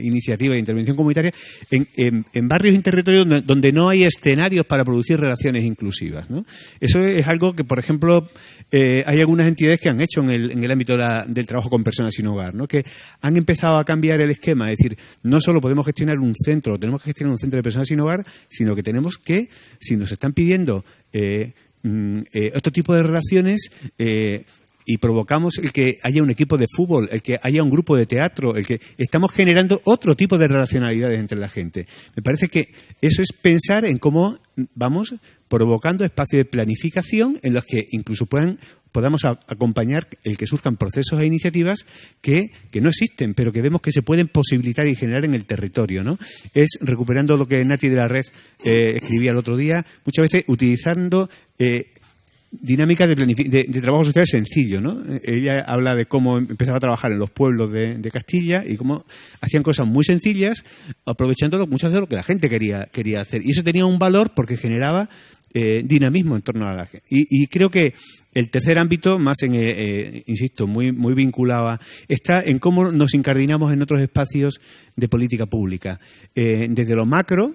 iniciativa de intervención comunitaria, en, barrios y territorios donde, no hay escenarios para producir relaciones inclusivas. ¿no? Eso es algo que, por ejemplo, hay algunas entidades que han hecho en el, en el ámbito del trabajo con personas sin hogar, ¿no? que han empezado a cambiar el esquema, es decir, no solo podemos gestionar un centro, tenemos que tiene un centro de personas sin hogar, sino que tenemos que, si nos están pidiendo eh, mm, eh, otro tipo de relaciones, eh, y provocamos el que haya un equipo de fútbol, el que haya un grupo de teatro, el que estamos generando otro tipo de relacionalidades entre la gente. Me parece que eso es pensar en cómo vamos provocando espacios de planificación en los que incluso puedan podamos acompañar el que surjan procesos e iniciativas que, no existen, pero que vemos que se pueden posibilitar y generar en el territorio. ¿no? Es recuperando lo que Nati de la Red eh, escribía el otro día, muchas veces utilizando eh, dinámica de, de, trabajo social sencillo, ¿no? Ella habla de cómo empezaba a trabajar en los pueblos de, Castilla y cómo hacían cosas muy sencillas, aprovechando muchas de lo que la gente quería, quería hacer. Y eso tenía un valor porque generaba eh, dinamismo en torno a la gente. Y, creo que el tercer ámbito, más en, eh, eh, insisto, muy, muy vinculado está en cómo nos incardinamos en otros espacios de política pública. desde lo macro,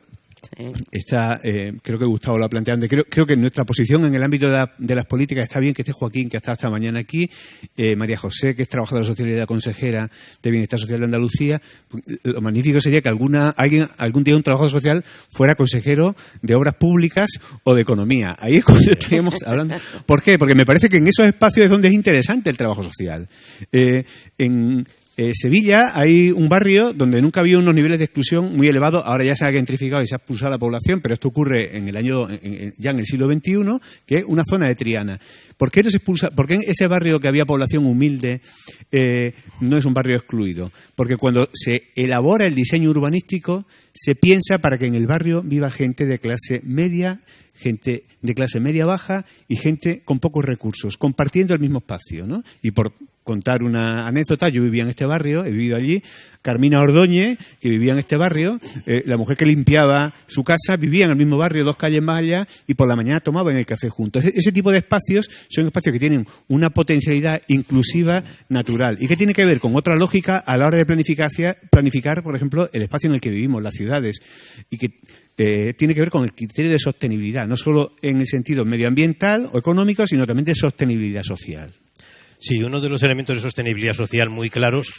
Está, eh, creo que Gustavo lo ha planteado. Creo, creo que nuestra posición en el ámbito de, las políticas está bien que esté Joaquín, que ha estado esta mañana aquí, eh, María José, que es trabajadora social y la consejera de Bienestar Social de Andalucía. Lo magnífico sería que alguna, alguien, algún día un trabajador social fuera consejero de obras públicas o de economía. Ahí es cuando estaríamos hablando. ¿Por qué? Porque me parece que en esos espacios es donde es interesante el trabajo social. Eh, en, eh, Sevilla hay un barrio donde nunca había unos niveles de exclusión muy elevados. Ahora ya se ha gentrificado y se ha expulsado la población, pero esto ocurre en el año, ya en el siglo XXI, que es una zona de Triana. ¿Por qué, no se expulsa, por qué ese barrio que había población humilde eh, no es un barrio excluido? Porque cuando se elabora el diseño urbanístico, se piensa para que en el barrio viva gente de clase media gente de clase media baja y gente con pocos recursos, compartiendo el mismo espacio. ¿no? Y por contar una anécdota, yo vivía en este barrio, he vivido allí, Carmina Ordóñez, que vivía en este barrio, eh, la mujer que limpiaba su casa vivía en el mismo barrio, dos calles más allá, y por la mañana tomaban el café juntos. Ese, tipo de espacios son espacios que tienen una potencialidad inclusiva natural y que tiene que ver con otra lógica a la hora de planificar, planificar por ejemplo, el espacio en el que vivimos, las ciudades, y que eh, tiene que ver con el criterio de sostenibilidad, no solo en el sentido medioambiental o económico, sino también de sostenibilidad social. Sí, uno de los elementos de sostenibilidad social muy claros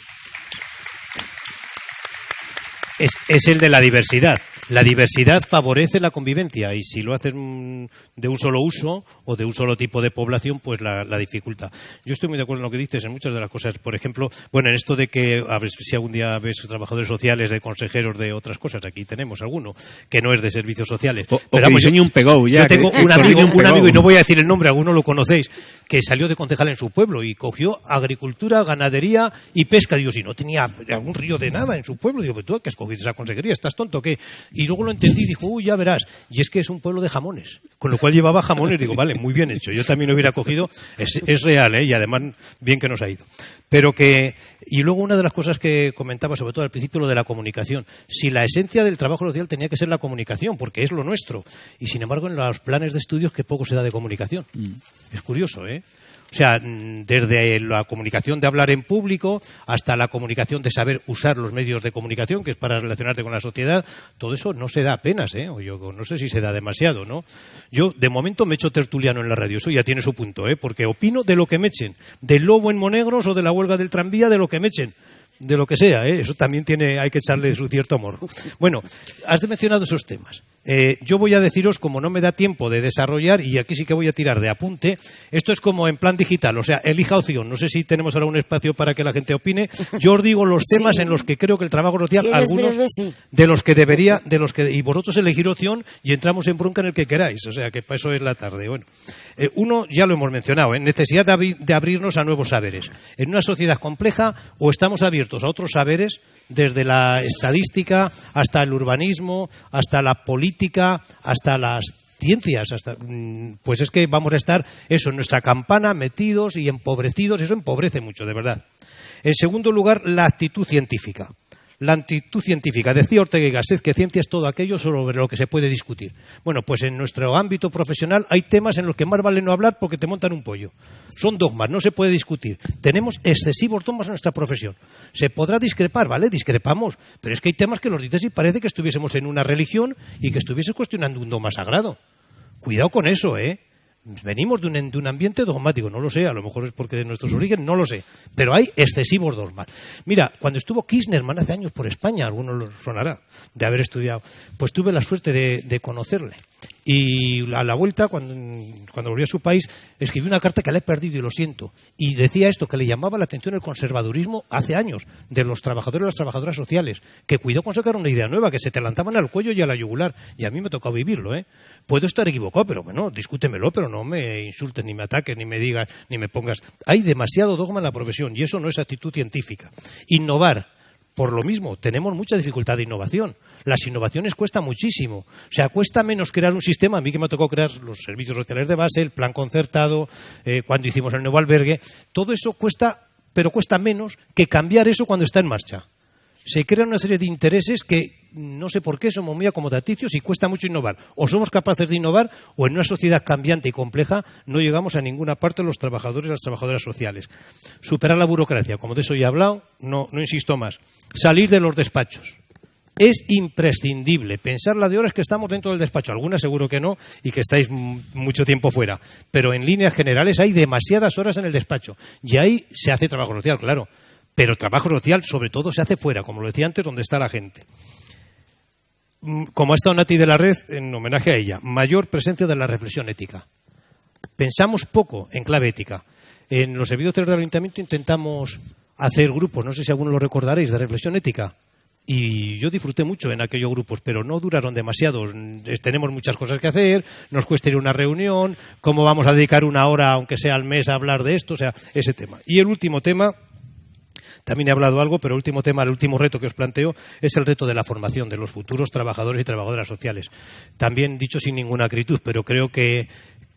es, es el de la diversidad. La diversidad favorece la convivencia y si lo hacen de un solo uso o de un solo tipo de población, pues la, dificulta. Yo estoy muy de acuerdo en lo que dices en muchas de las cosas. Por ejemplo, bueno, en esto de que a ver si algún día ves trabajadores sociales, de consejeros de otras cosas, aquí tenemos alguno que no es de servicios sociales. O, Pero un pegou ya. Yo tengo un amigo, un amigo, y no voy a decir el nombre, alguno lo conocéis, que salió de concejal en su pueblo y cogió agricultura, ganadería y pesca. Digo, si no tenía algún río de nada en su pueblo, digo, tú que escogiste esa consejería, ¿estás tonto qué? Y luego lo entendí y dijo, uy, ya verás. Y es que es un pueblo de jamones. Con lo cual llevaba jamones. Digo, vale, muy bien hecho. Yo también lo hubiera cogido. Es, real, ¿eh? Y además, bien que nos ha ido. Pero que. Y luego una de las cosas que comentaba, sobre todo al principio, lo de la comunicación. Si la esencia del trabajo social tenía que ser la comunicación, porque es lo nuestro. Y sin embargo, en los planes de estudios, que poco se da de comunicación. Mm. Es curioso, ¿eh? O sea, desde la comunicación de hablar en público hasta la comunicación de saber usar los medios de comunicación, que es para relacionarte con la sociedad, todo eso no se da apenas, ¿eh? O yo no sé si se da demasiado, ¿no? Yo, de momento, me echo tertuliano en la radio, eso ya tiene su punto, ¿eh? Porque opino de lo que me echen, del lobo en Monegros o de la huelga del tranvía, de lo que me echen de lo que sea, ¿eh? eso también tiene, hay que echarle su cierto amor. Bueno, has mencionado esos temas. Eh, yo voy a deciros, como no me da tiempo de desarrollar, y aquí sí que voy a tirar de apunte, esto es como en plan digital, o sea, elija opción. No sé si tenemos ahora un espacio para que la gente opine. Yo os digo los temas en los que creo que el trabajo social, algunos de los que debería, de los que, y vosotros elegir opción y entramos en bronca en el que queráis. O sea, que para eso es la tarde. Bueno, eh, uno ya lo hemos mencionado, ¿eh? necesidad de abrirnos a nuevos saberes. En una sociedad compleja, o estamos abiertos a otros saberes, desde la estadística hasta el urbanismo, hasta la política, hasta las ciencias, hasta, mm, pues es que vamos a estar eso en nuestra campana metidos y empobrecidos, eso empobrece mucho, de verdad. En segundo lugar, la actitud científica la actitud científica. Decía Ortega y Gasset que ciencia es todo aquello sobre lo que se puede discutir. Bueno, pues en nuestro ámbito profesional hay temas en los que más vale no hablar porque te montan un pollo. Son dogmas, no se puede discutir. Tenemos excesivos dogmas en nuestra profesión. Se podrá discrepar, ¿vale? Discrepamos. Pero es que hay temas que los dices y parece que estuviésemos en una religión y que estuviese cuestionando un dogma sagrado. Cuidado con eso, ¿eh? Venimos de un, de un, ambiente dogmático, no lo sé, a lo mejor es porque de nuestros orígenes, no lo sé, pero hay excesivos dogmas. Mira, cuando estuvo Kirchnerman hace años por España, algunos lo sonará, de haber estudiado, pues tuve la suerte de conocerle. Y a la vuelta, cuando, volvió a su país, escribió una carta que le he perdido y lo siento. Y decía esto, que le llamaba la atención el conservadurismo hace años, de los trabajadores y las trabajadoras sociales, que cuidó con sacar una idea nueva, que se te lanzaban al cuello y a la yugular. Y a mí me tocó vivirlo, ¿eh? Puedo estar equivocado, pero bueno, discútemelo, pero no me insultes, ni me ataques, ni me digas, ni me pongas. Hay demasiado dogma en la profesión y eso no es actitud científica. Innovar por lo mismo, tenemos mucha dificultad de innovación. Las innovaciones cuestan muchísimo. O sea, cuesta menos crear un sistema. A mí que me tocó crear los servicios sociales de base, el plan concertado, eh, cuando hicimos el nuevo albergue. Todo eso cuesta, pero cuesta menos que cambiar eso cuando está en marcha. Se crean una serie de intereses que no sé por qué somos muy acomodaticios y cuesta mucho innovar. O somos capaces de innovar o en una sociedad cambiante y compleja no llegamos a ninguna parte los trabajadores y las trabajadoras sociales. Superar la burocracia, como de eso ya he hablado, no, insisto más. Salir de los despachos. Es imprescindible pensar la de horas que estamos dentro del despacho. Algunas seguro que no y que estáis mucho tiempo fuera. Pero en líneas generales hay demasiadas horas en el despacho. Y ahí se hace trabajo social, claro. Pero trabajo social sobre todo se hace fuera, como lo decía antes, donde está la gente. Mm, como ha estado Nati de la Red, en homenaje a ella, mayor presencia de la reflexión ética. Pensamos poco en clave ética. En los servicios del ayuntamiento intentamos hacer grupos, no sé si alguno lo recordaréis, de reflexión ética. Y yo disfruté mucho en aquellos grupos, pero no duraron demasiado. Tenemos muchas cosas que hacer, nos cuesta ir a una reunión, cómo vamos a dedicar una hora, aunque sea al mes, a hablar de esto, o sea, ese tema. Y el último tema, también he hablado algo, pero el último tema, el último reto que os planteo es el reto de la formación de los futuros trabajadores y trabajadoras sociales. También dicho sin ninguna acritud, pero creo que,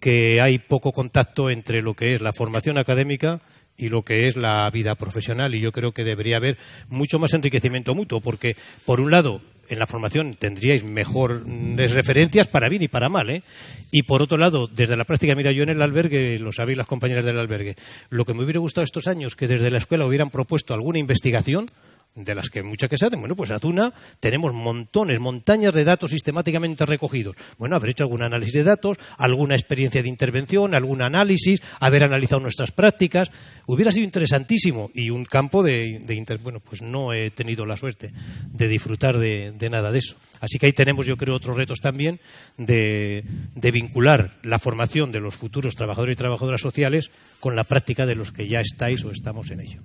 que hay poco contacto entre lo que es la formación académica y lo que es la vida profesional y yo creo que debería haber mucho más enriquecimiento mutuo porque por un lado en la formación tendríais mejores referencias para bien y para mal. ¿eh? Y por otro lado, desde la práctica, mira, yo en el albergue, lo sabéis las compañeras del albergue, lo que me hubiera gustado estos años, que desde la escuela hubieran propuesto alguna investigación, de las que muchas que se hacen. Bueno, pues a Tuna tenemos montones, montañas de datos sistemáticamente recogidos. Bueno, haber hecho algún análisis de datos, alguna experiencia de intervención, algún análisis, haber analizado nuestras prácticas. Hubiera sido interesantísimo y un campo de, de bueno, pues no he tenido la suerte de disfrutar de, nada de eso. Así que ahí tenemos, yo creo, otros retos también de vincular la formación de los futuros trabajadores y trabajadoras sociales con la práctica de los que ya estáis o estamos en ello.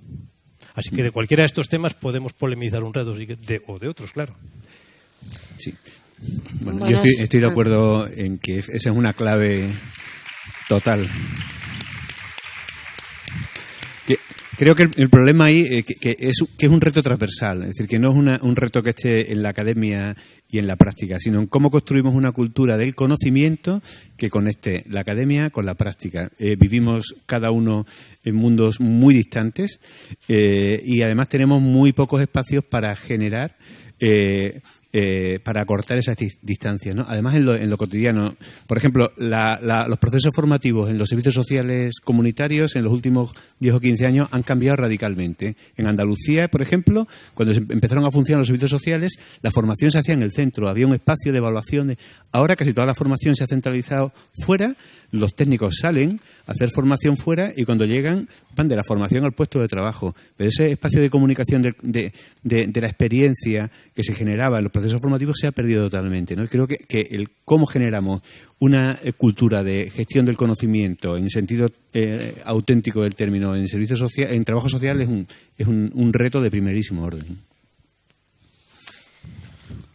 Así que de cualquiera de estos temas podemos polemizar un rato de, o de otros, claro. Sí. Bueno, yo estoy, de acuerdo en que esa es una clave total. Creo que el, problema ahí eh, que, es, que es un reto transversal, es decir, que no es un reto que esté en la academia y en la práctica, sino en cómo construimos una cultura del conocimiento que conecte la academia con la práctica. Eh, vivimos cada uno en mundos muy distantes eh, y además tenemos muy pocos espacios para generar eh, para acortar esas distancias. ¿no? Además, en lo, en lo, cotidiano, por ejemplo, los procesos formativos en los servicios sociales comunitarios en los últimos 10 o 15 años han cambiado radicalmente. En Andalucía, por ejemplo, cuando empezaron a funcionar los servicios sociales, la formación se hacía en el centro, había un espacio de evaluación. Ahora casi toda la formación se ha centralizado fuera, los técnicos salen hacer formación fuera y cuando llegan van de la formación al puesto de trabajo. Pero ese espacio de comunicación de, de, la experiencia que se generaba en los procesos formativos se ha perdido totalmente. ¿no? creo que, que el cómo generamos una eh, cultura de gestión del conocimiento en sentido eh, auténtico del término en servicio social, en trabajo social es un, es un reto de primerísimo orden.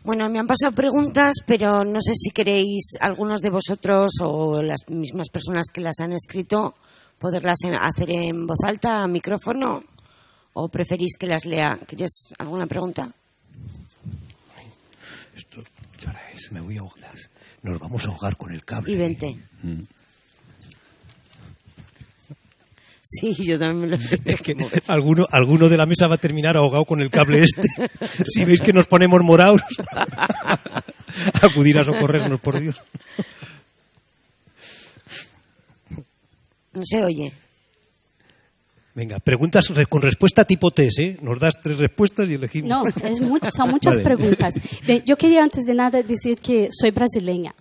Bueno, me han pasado preguntas, pero no sé si queréis algunos de vosotros o las mismas personas que las han escrito poderlas hacer en voz alta, a micrófono, o preferís que las lea. ¿Quieres alguna pregunta? ¿Qué hora es? Me voy a ahogar. Nos vamos a ahogar con el cable. Y vente. Mm. Sí, yo también me lo Es que alguno, alguno de la mesa va a terminar ahogado con el cable este. si veis que nos ponemos morados, acudir a socorrernos, por Dios. No se oye. Venga, preguntas con respuesta tipo test, ¿eh? Nos das tres respuestas y elegimos. No, son muchas preguntas. yo quería antes de nada decir que soy brasileña.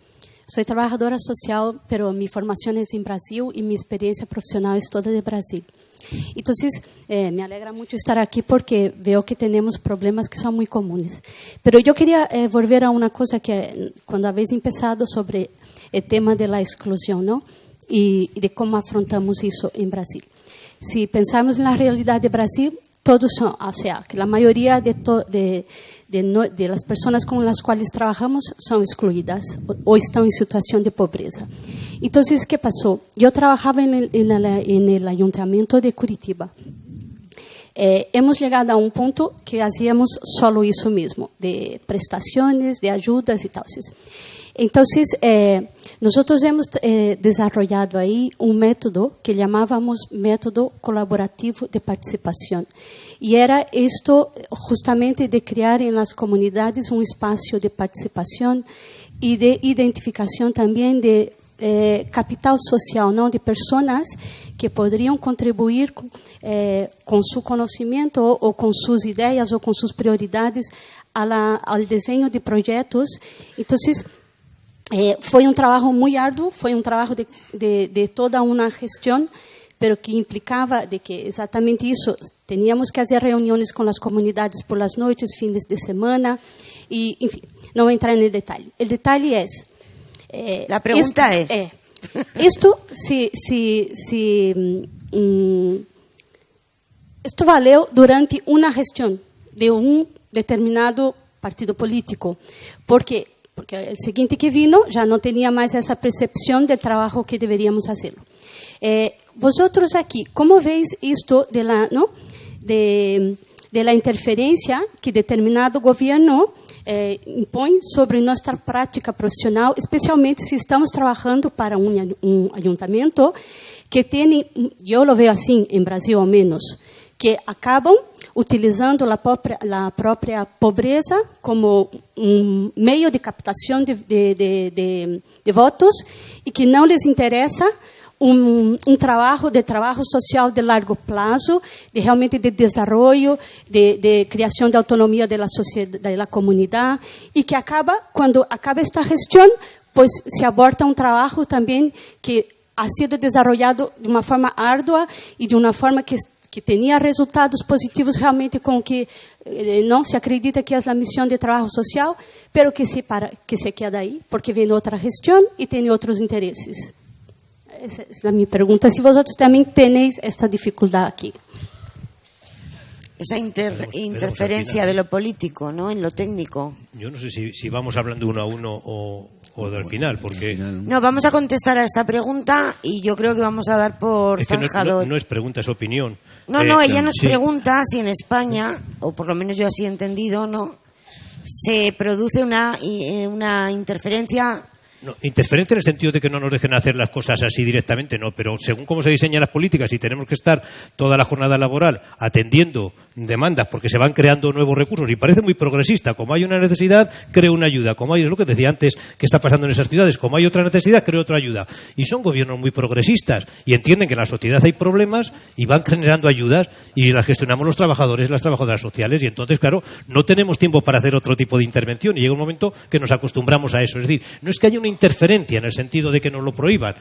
Soy trabajadora social, pero mi formación es en Brasil y mi experiencia profesional es toda de Brasil. Entonces, eh, me alegra mucho estar aquí porque veo que tenemos problemas que son muy comunes. Pero yo quería eh, volver a una cosa que cuando habéis empezado sobre el tema de la exclusión, ¿no? Y, y de cómo afrontamos eso en Brasil. Si pensamos en la realidad de Brasil, todos son, o sea, que la mayoría de, de, de, las personas con las cuales trabajamos son excluidas o, están en situación de pobreza. Entonces, ¿qué pasó? Yo trabajaba en el, en el, ayuntamiento de Curitiba. Eh, hemos llegado a un punto que hacíamos solo eso mismo, de prestaciones, de ayudas y tal. Entonces, eh, nosotros hemos eh, desarrollado ahí un método que llamábamos método colaborativo de participación. Y era esto justamente de crear en las comunidades un espacio de participación y de identificación también de eh, capital social, ¿no? de personas que podrían contribuir con, con su conocimiento o, o, con sus ideas o con sus prioridades a la, al diseño de proyectos. Entonces, eh, foi um trabalho muito árduo, foi um trabalho de, de, de, toda uma gestão, pero que implicava de que exatamente isso, teníamos que fazer reuniões com as comunidades por las noites, fins de semana, e, enfim, não vou entrar no detalhe. O detalhe é... Eh, La pregunta é... É, isto, se, se, se hum, isto valeu durante uma gestão de um determinado partido político, porque porque el siguiente que vino ya no tenía más esa percepción del trabajo que deberíamos hacerlo. Eh, vosotros aquí, ¿cómo veis esto de la, ¿no? de, de la interferencia que determinado gobierno eh, impõe sobre nossa prática profissional, especialmente se estamos trabalhando para um, um ayuntamento que tem, eu lo vejo assim em Brasil ao menos, que acabam utilizando a própria, a própria pobreza como um meio de captação de, de, de, de votos e que não lhes interessa um, um, trabalho de trabalho social de largo prazo, de realmente de desenvolvimento, de, de criação de autonomia da sociedade, da comunidade, e que acaba, quando acaba esta gestão, pois se aborta um trabalho também que ha sido desenvolvido de uma forma árdua e de uma forma que que tinha resultados positivos realmente com que eh, não se acredita que é a missão de trabalho social, pero que se para que se queda aí, porque vem outra gestão e tem outros interesses. Essa é a minha pergunta. Se vocês também tenéis esta dificuldade aqui. Esa inter, interferencia de lo político, ¿no? En lo técnico. Yo no sé si, si vamos hablando uno a uno o, o del final, porque... No, vamos a contestar a esta pregunta y yo creo que vamos a dar por es no, es pregunta, es opinión. No, no, eh, ella nos pregunta si en España, o por lo menos yo así he entendido, ¿no? Se produce una, eh, una interferencia no, interferente en el sentido de que no nos dejen hacer las cosas así directamente, no, pero según cómo se diseñan las políticas y tenemos que estar toda la jornada laboral atendiendo demandas porque se van creando nuevos recursos y parece muy progresista, como hay una necesidad, creo una ayuda, como hay, es lo que decía antes que está pasando en esas ciudades, como hay otra necesidad, creo otra ayuda. Y son gobiernos muy progresistas y entienden que en la sociedad hay problemas y van generando ayudas y las gestionamos los trabajadores, las trabajadoras sociales y entonces, claro, no tenemos tiempo para hacer otro tipo de intervención y llega un momento que nos acostumbramos a eso. Es decir, no es que haya una interferencia en el sentido de que nos lo prohíban.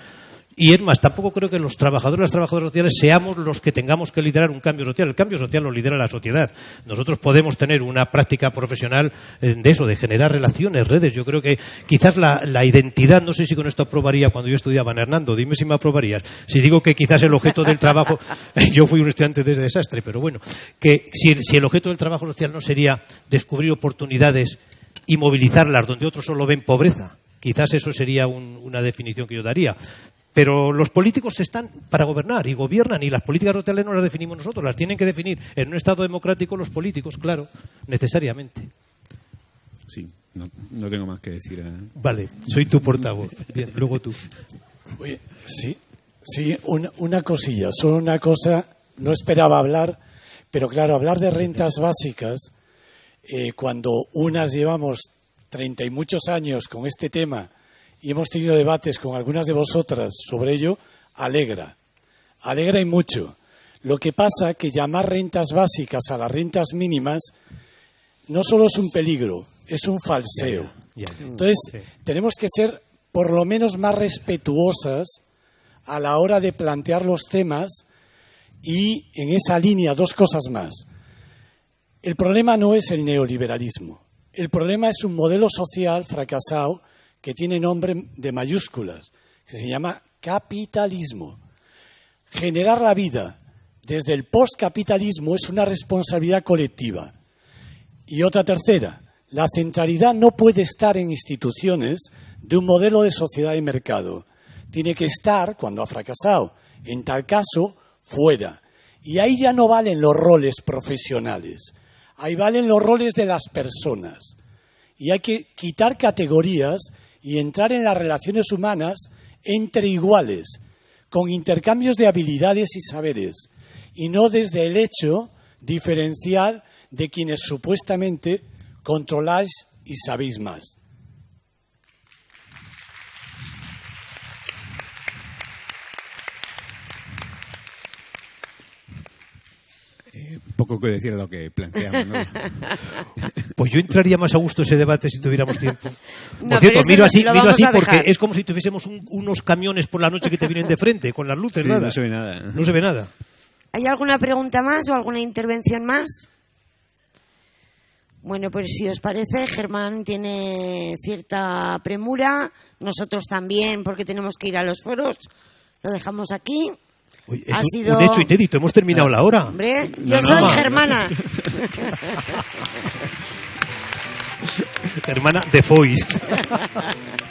Y es más, tampoco creo que los trabajadores y las trabajadoras sociales seamos los que tengamos que liderar un cambio social. El cambio social lo lidera la sociedad. Nosotros podemos tener una práctica profesional eh, de eso, de generar relaciones, redes. Yo creo que quizás la, identidad, no sé si con esto aprobaría cuando yo estudiaba en Hernando, dime si me aprobarías. Si digo que quizás el objeto del trabajo, yo fui un estudiante de desastre, pero bueno, que si si el objeto del trabajo social no sería descubrir oportunidades y movilizarlas donde otros solo ven pobreza. Quizás eso sería una definición que yo daría. Pero los políticos están para gobernar y gobiernan y las políticas sociales no las definimos nosotros, las tienen que definir en un Estado democrático los políticos, claro, necesariamente. Sí, no, tengo más que decir. ¿eh? Vale, soy tu portavoz. Bien, luego tú. sí, sí, una, una cosilla, solo una cosa, no esperaba hablar, pero claro, hablar de rentas básicas, eh, cuando unas llevamos treinta y muchos años con este tema, y hemos tenido debates con algunas de vosotras sobre ello, alegra. Alegra y mucho. Lo que pasa que llamar rentas básicas a las rentas mínimas no solo es un peligro, es un falseo. Entonces, tenemos que ser por lo menos más respetuosas a la hora de plantear los temas y en esa línea dos cosas más. El problema no es el neoliberalismo. El problema es un modelo social fracasado que tiene nombre de mayúsculas, que se llama capitalismo. Generar la vida desde el postcapitalismo es una responsabilidad colectiva. Y otra tercera, la centralidad no puede estar en instituciones de un modelo de sociedad y mercado. Tiene que estar, cuando ha fracasado, en tal caso, fuera. Y ahí ya no valen los roles profesionales, ahí valen los roles de las personas. Y hay que quitar categorías y entrar en las relaciones humanas entre iguales, con intercambios de habilidades y saberes, y no desde el hecho diferencial de quienes supuestamente controláis y sabéis más. Poco que decir lo que planteamos. ¿no? pues yo entraría más a gusto ese debate si tuviéramos tiempo. Por cierto, miro así, miro así porque es como si tuviésemos unos camiones por la noche que te vienen de frente, con las luces, nada. No se ve nada. No se ve nada. ¿Hay alguna pregunta más o alguna intervención más? Bueno, pues si os parece, Germán tiene cierta premura, nosotros también, porque tenemos que ir a los foros. Lo dejamos aquí es un, sido... hecho inédito, hemos terminado la hora. Hombre, yo soy germana. Germana de Foix.